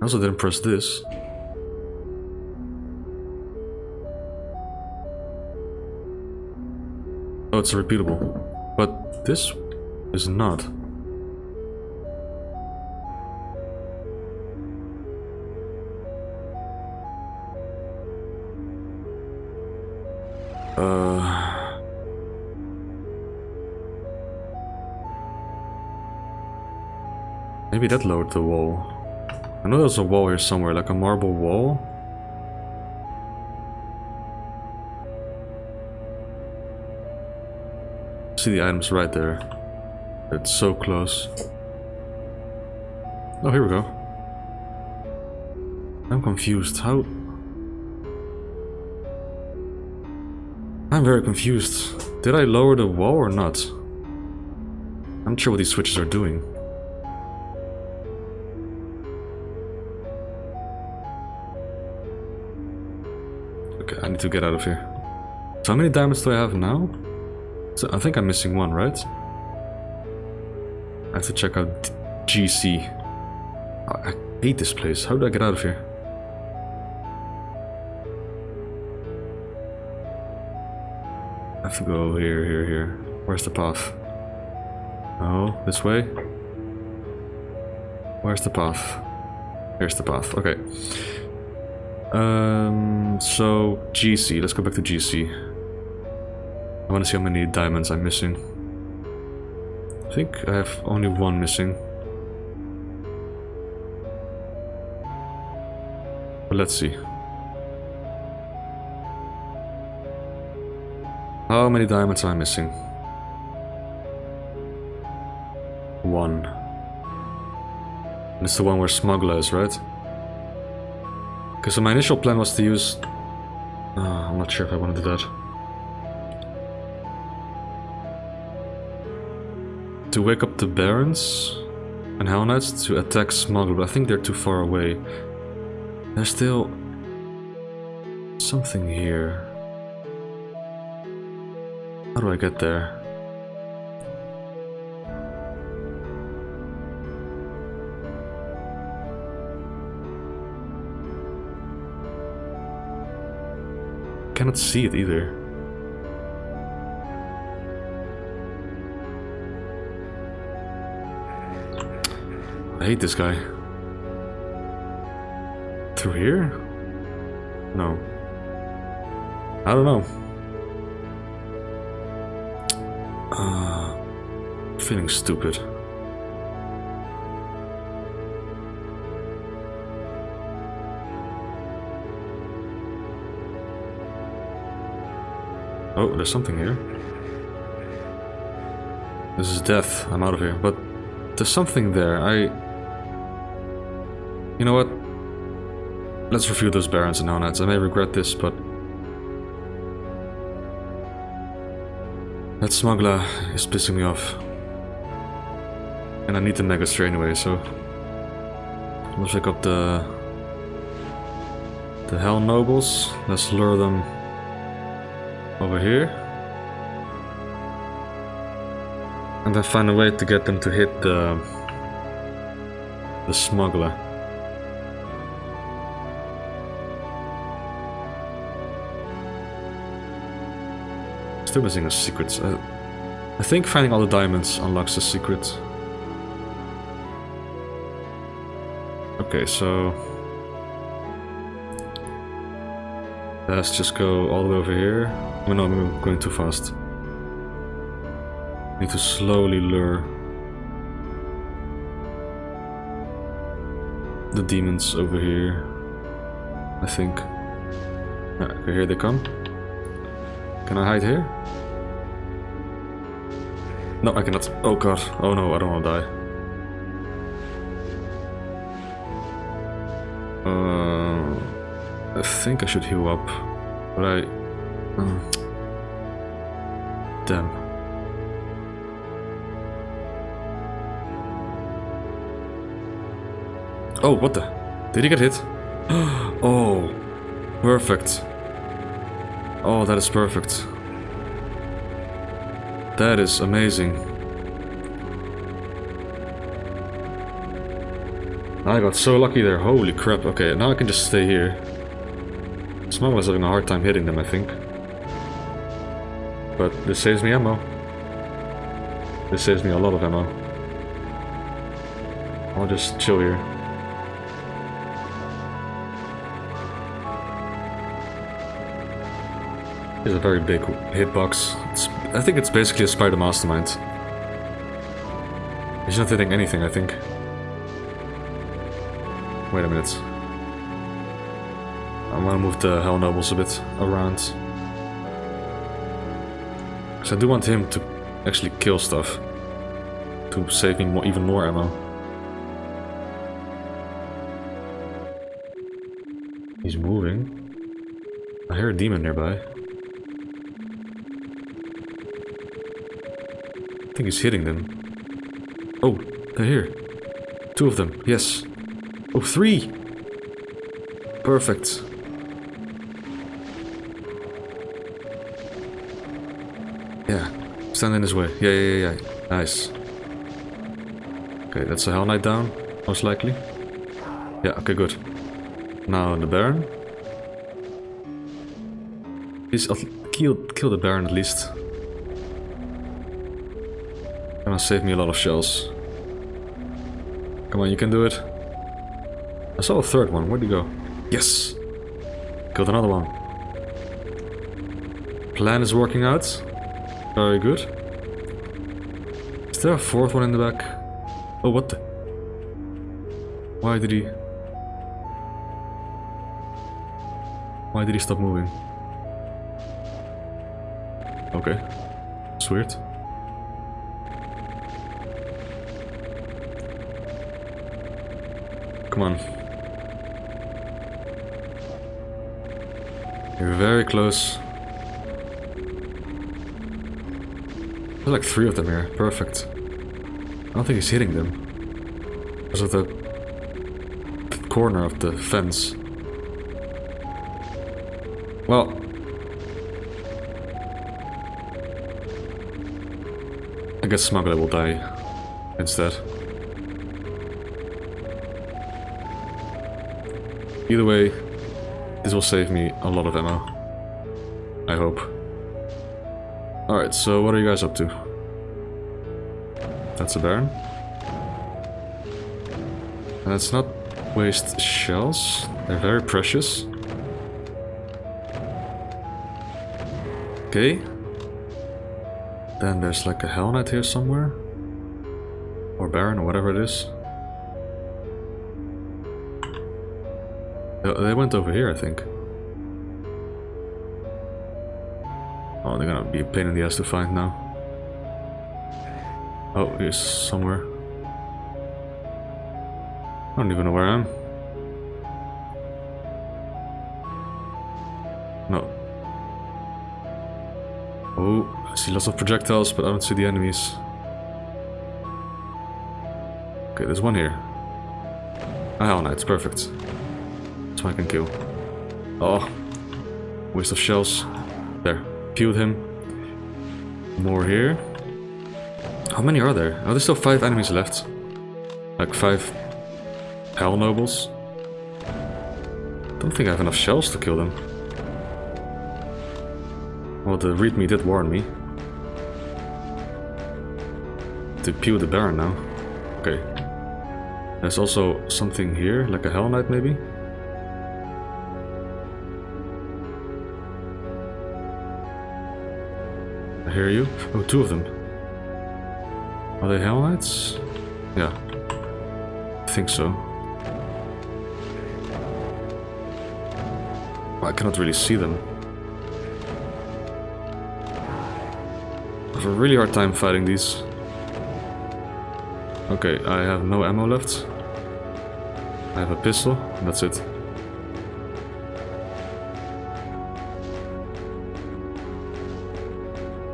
I also didn't press this. Oh, it's repeatable. But this is not. Uh... Maybe that lowered the wall. I know there's a wall here somewhere, like a marble wall. See the items right there. It's so close. Oh, here we go. I'm confused. How... I'm very confused. Did I lower the wall or not? I'm not sure what these switches are doing. To get out of here. So how many diamonds do I have now? So I think I'm missing one, right? I have to check out GC. I hate this place. How do I get out of here? I have to go here, here, here. Where's the path? Oh, this way? Where's the path? Here's the path. Okay. Um, so GC. Let's go back to GC. I want to see how many diamonds I'm missing. I think I have only one missing. But let's see. How many diamonds am I missing? One. And it's the one where smuggler is, right? Because so my initial plan was to use... Uh, I'm not sure if I want to do that. To wake up the Barons? and Hell Knights to attack Smuggler, but I think they're too far away. There's still something here. How do I get there? I cannot see it either. I hate this guy. Through here? No. I don't know. Uh, feeling stupid. Oh, there's something here. This is death. I'm out of here. But there's something there. I... You know what? Let's review those Barons and Nonads. I may regret this, but... That smuggler is pissing me off. And I need the Megastrain anyway, so... Let's pick up the... The Hell Nobles. Let's lure them over here. And then find a way to get them to hit the... the smuggler. Still missing a secret. I, I think finding all the diamonds unlocks the secret. Okay, so... Let's just go all the way over here. Oh no, I'm going too fast. Need to slowly lure the demons over here. I think. Okay, here they come. Can I hide here? No, I cannot. Oh god. Oh no, I don't want to die. Think I should heal up, but I... Uh, damn. Oh, what the? Did he get hit? oh, perfect. Oh, that is perfect. That is amazing. I got so lucky there. Holy crap. Okay, now I can just stay here. Smuggler's having a hard time hitting them, I think. But this saves me ammo. This saves me a lot of ammo. I'll just chill here. It's a very big hitbox. It's, I think it's basically a spider mastermind. He's not hitting anything, I think. Wait a minute. Gonna move the Hell Nobles a bit around. Because I do want him to actually kill stuff. To save me more, even more ammo. He's moving. I hear a demon nearby. I think he's hitting them. Oh, they're here. Two of them, yes. Oh, three! Perfect. Stand in his way. Yeah, yeah, yeah. Nice. Okay, that's a Hell Knight down, most likely. Yeah, okay, good. Now the Baron. Please kill, kill the Baron at least. Gonna save me a lot of shells. Come on, you can do it. I saw a third one. Where'd he go? Yes! Killed another one. Plan is working out. Very good. Is there a fourth one in the back? Oh, what the? Why did he... Why did he stop moving? Okay. It's weird. Come on. You're very close. There's like three of them here. Perfect. I don't think he's hitting them. Because of the, corner of the fence. Well. I guess Smuggler will die instead. Either way, this will save me a lot of ammo. I hope. Alright, so what are you guys up to? That's a Baron. Let's not waste shells. They're very precious. Okay. Then there's like a Hell Knight here somewhere. Or Baron, or whatever it is. Oh, they went over here, I think. Be a pain in the ass to find now. Oh, here's somewhere. I don't even know where I am. No. Oh, I see lots of projectiles, but I don't see the enemies. Okay, there's one here. Ah, oh, a Hell it's perfect. So I can kill. Oh, waste of shells. There, peeled him. More here. How many are there? Oh, there's still five enemies left. Like five Hell Nobles. Don't think I have enough shells to kill them. Well, the readme did warn me. To peel the Baron now. Okay. There's also something here, like a Hell Knight maybe? Hear you. Oh, two of them. Are they Hell Knights? Yeah. I think so. I cannot really see them. I have a really hard time fighting these. Okay, I have no ammo left. I have a pistol, that's it.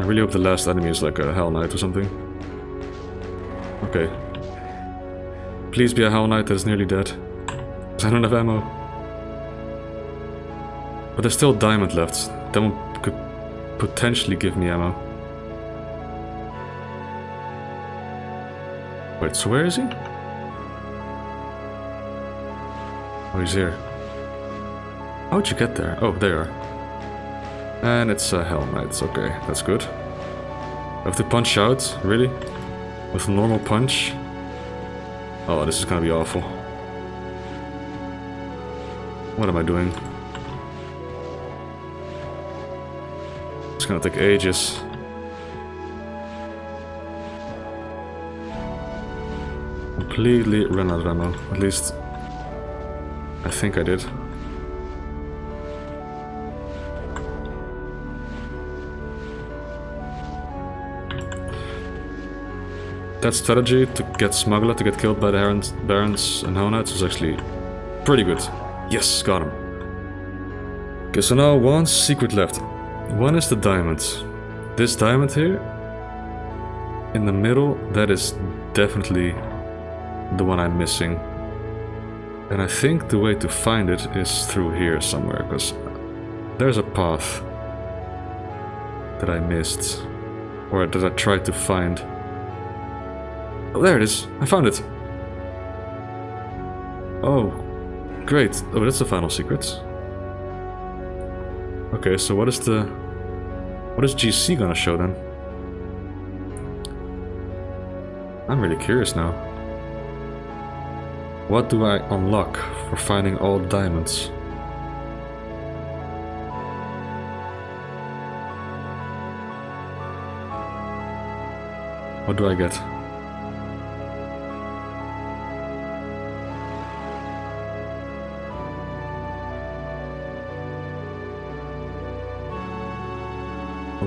Really hope the last enemy is like a Hell Knight or something. Okay. Please be a Hell Knight that is nearly dead. I don't have ammo. But there's still diamond left. That one could potentially give me ammo. Wait, so where is he? Oh, he's here. How'd you get there? Oh, there. And it's a Hell Knight. Okay, that's good. I have to punch out? Really? With a normal punch? Oh, this is gonna be awful. What am I doing? It's gonna take ages. Completely run out of ammo. At least, I think I did. That strategy to get Smuggler to get killed by the Barons, Barons and Knights was actually pretty good. Yes, got him. Okay, so now one secret left. One is the diamond. This diamond here, in the middle, that is definitely the one I'm missing. And I think the way to find it is through here somewhere, because there's a path that I missed, or that I tried to find. Oh, there it is. I found it. Oh, great. Oh, that's the final secret. Okay, so what is the... What is GC gonna show then? I'm really curious now. What do I unlock for finding all diamonds? What do I get?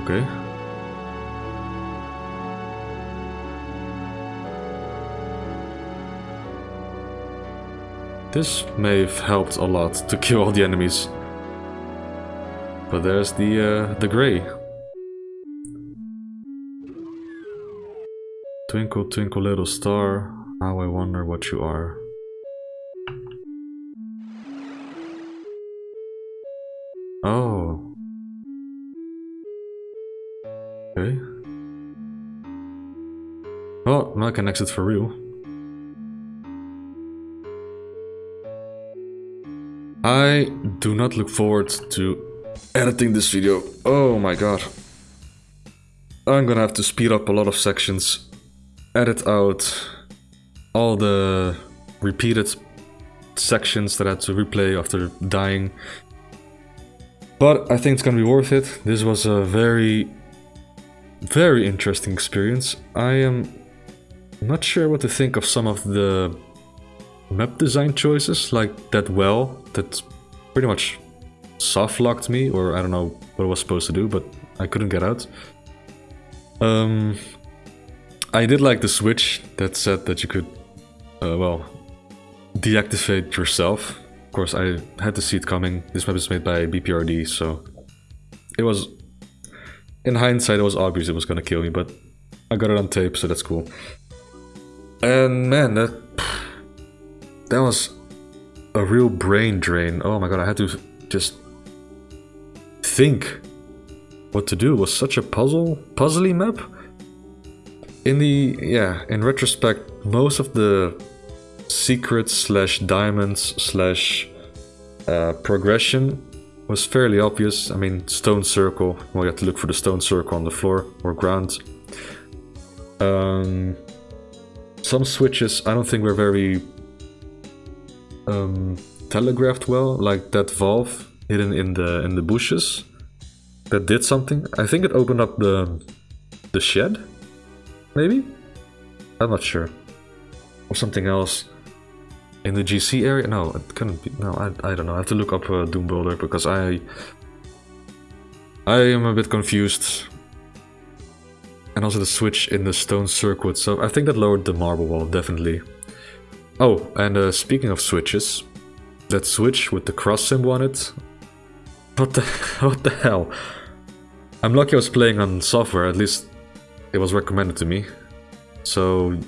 Okay. This may have helped a lot to kill all the enemies. But there's the uh, the gray. Twinkle, twinkle, little star. How I wonder what you are. Oh. I can exit for real. I do not look forward to editing this video. Oh my god. I'm gonna have to speed up a lot of sections, edit out all the repeated sections that I had to replay after dying. But I think it's gonna be worth it. This was a very, very interesting experience. I am not sure what to think of some of the map design choices, like that well, that pretty much soft locked me, or I don't know what I was supposed to do, but I couldn't get out. Um, I did like the switch that said that you could, uh, well, deactivate yourself. Of course, I had to see it coming. This map is made by BPRD, so it was, in hindsight, it was obvious it was gonna kill me, but I got it on tape, so that's cool. And man, that that was a real brain drain. Oh my god, I had to just think what to do. It was such a puzzle, puzzly map. In the, yeah, in retrospect, most of the secrets slash diamonds slash uh, progression was fairly obvious. I mean, stone circle, well you have to look for the stone circle on the floor or ground. Um, some switches I don't think were very um, telegraphed well, like that valve hidden in the in the bushes that did something. I think it opened up the the shed, maybe. I'm not sure, or something else in the GC area. No, it couldn't be. No, I I don't know. I have to look up uh, Doom Builder because I I am a bit confused. And also the switch in the stone circuit, so I think that lowered the marble wall, definitely. Oh, and uh, speaking of switches, that switch with the cross symbol on it, what the, what the hell? I'm lucky I was playing on software, at least it was recommended to me. So,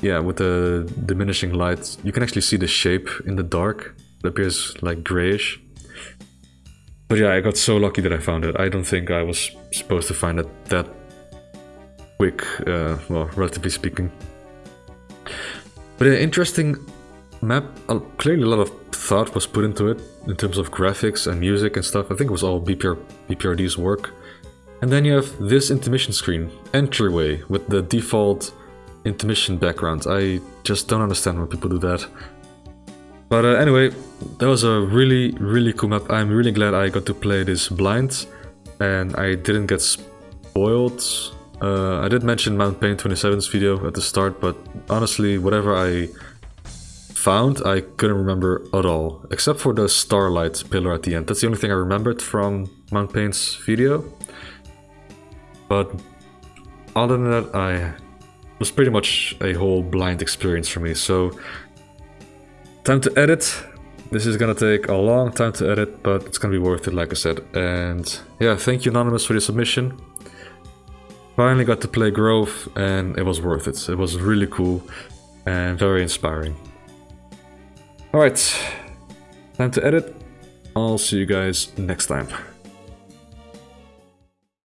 yeah, with the diminishing light, you can actually see the shape in the dark. It appears like grayish. But yeah, I got so lucky that I found it. I don't think I was supposed to find it that quick, uh, well, relatively speaking. But an interesting map. Uh, clearly, a lot of thought was put into it in terms of graphics and music and stuff. I think it was all BPR, BPRD's work. And then you have this intermission screen, entryway, with the default intermission background. I just don't understand when people do that. But uh, anyway, that was a really, really cool map. I'm really glad I got to play this blind and I didn't get spoiled uh, I did mention Mount Pain 27's video at the start, but honestly, whatever I found, I couldn't remember at all, except for the starlight pillar at the end. That's the only thing I remembered from Mount Pain's video. But other than that, I was pretty much a whole blind experience for me. So time to edit. This is gonna take a long time to edit, but it's gonna be worth it, like I said. And yeah, thank you Anonymous for your submission. Finally got to play Grove and it was worth it. It was really cool and very inspiring. Alright, time to edit. I'll see you guys next time.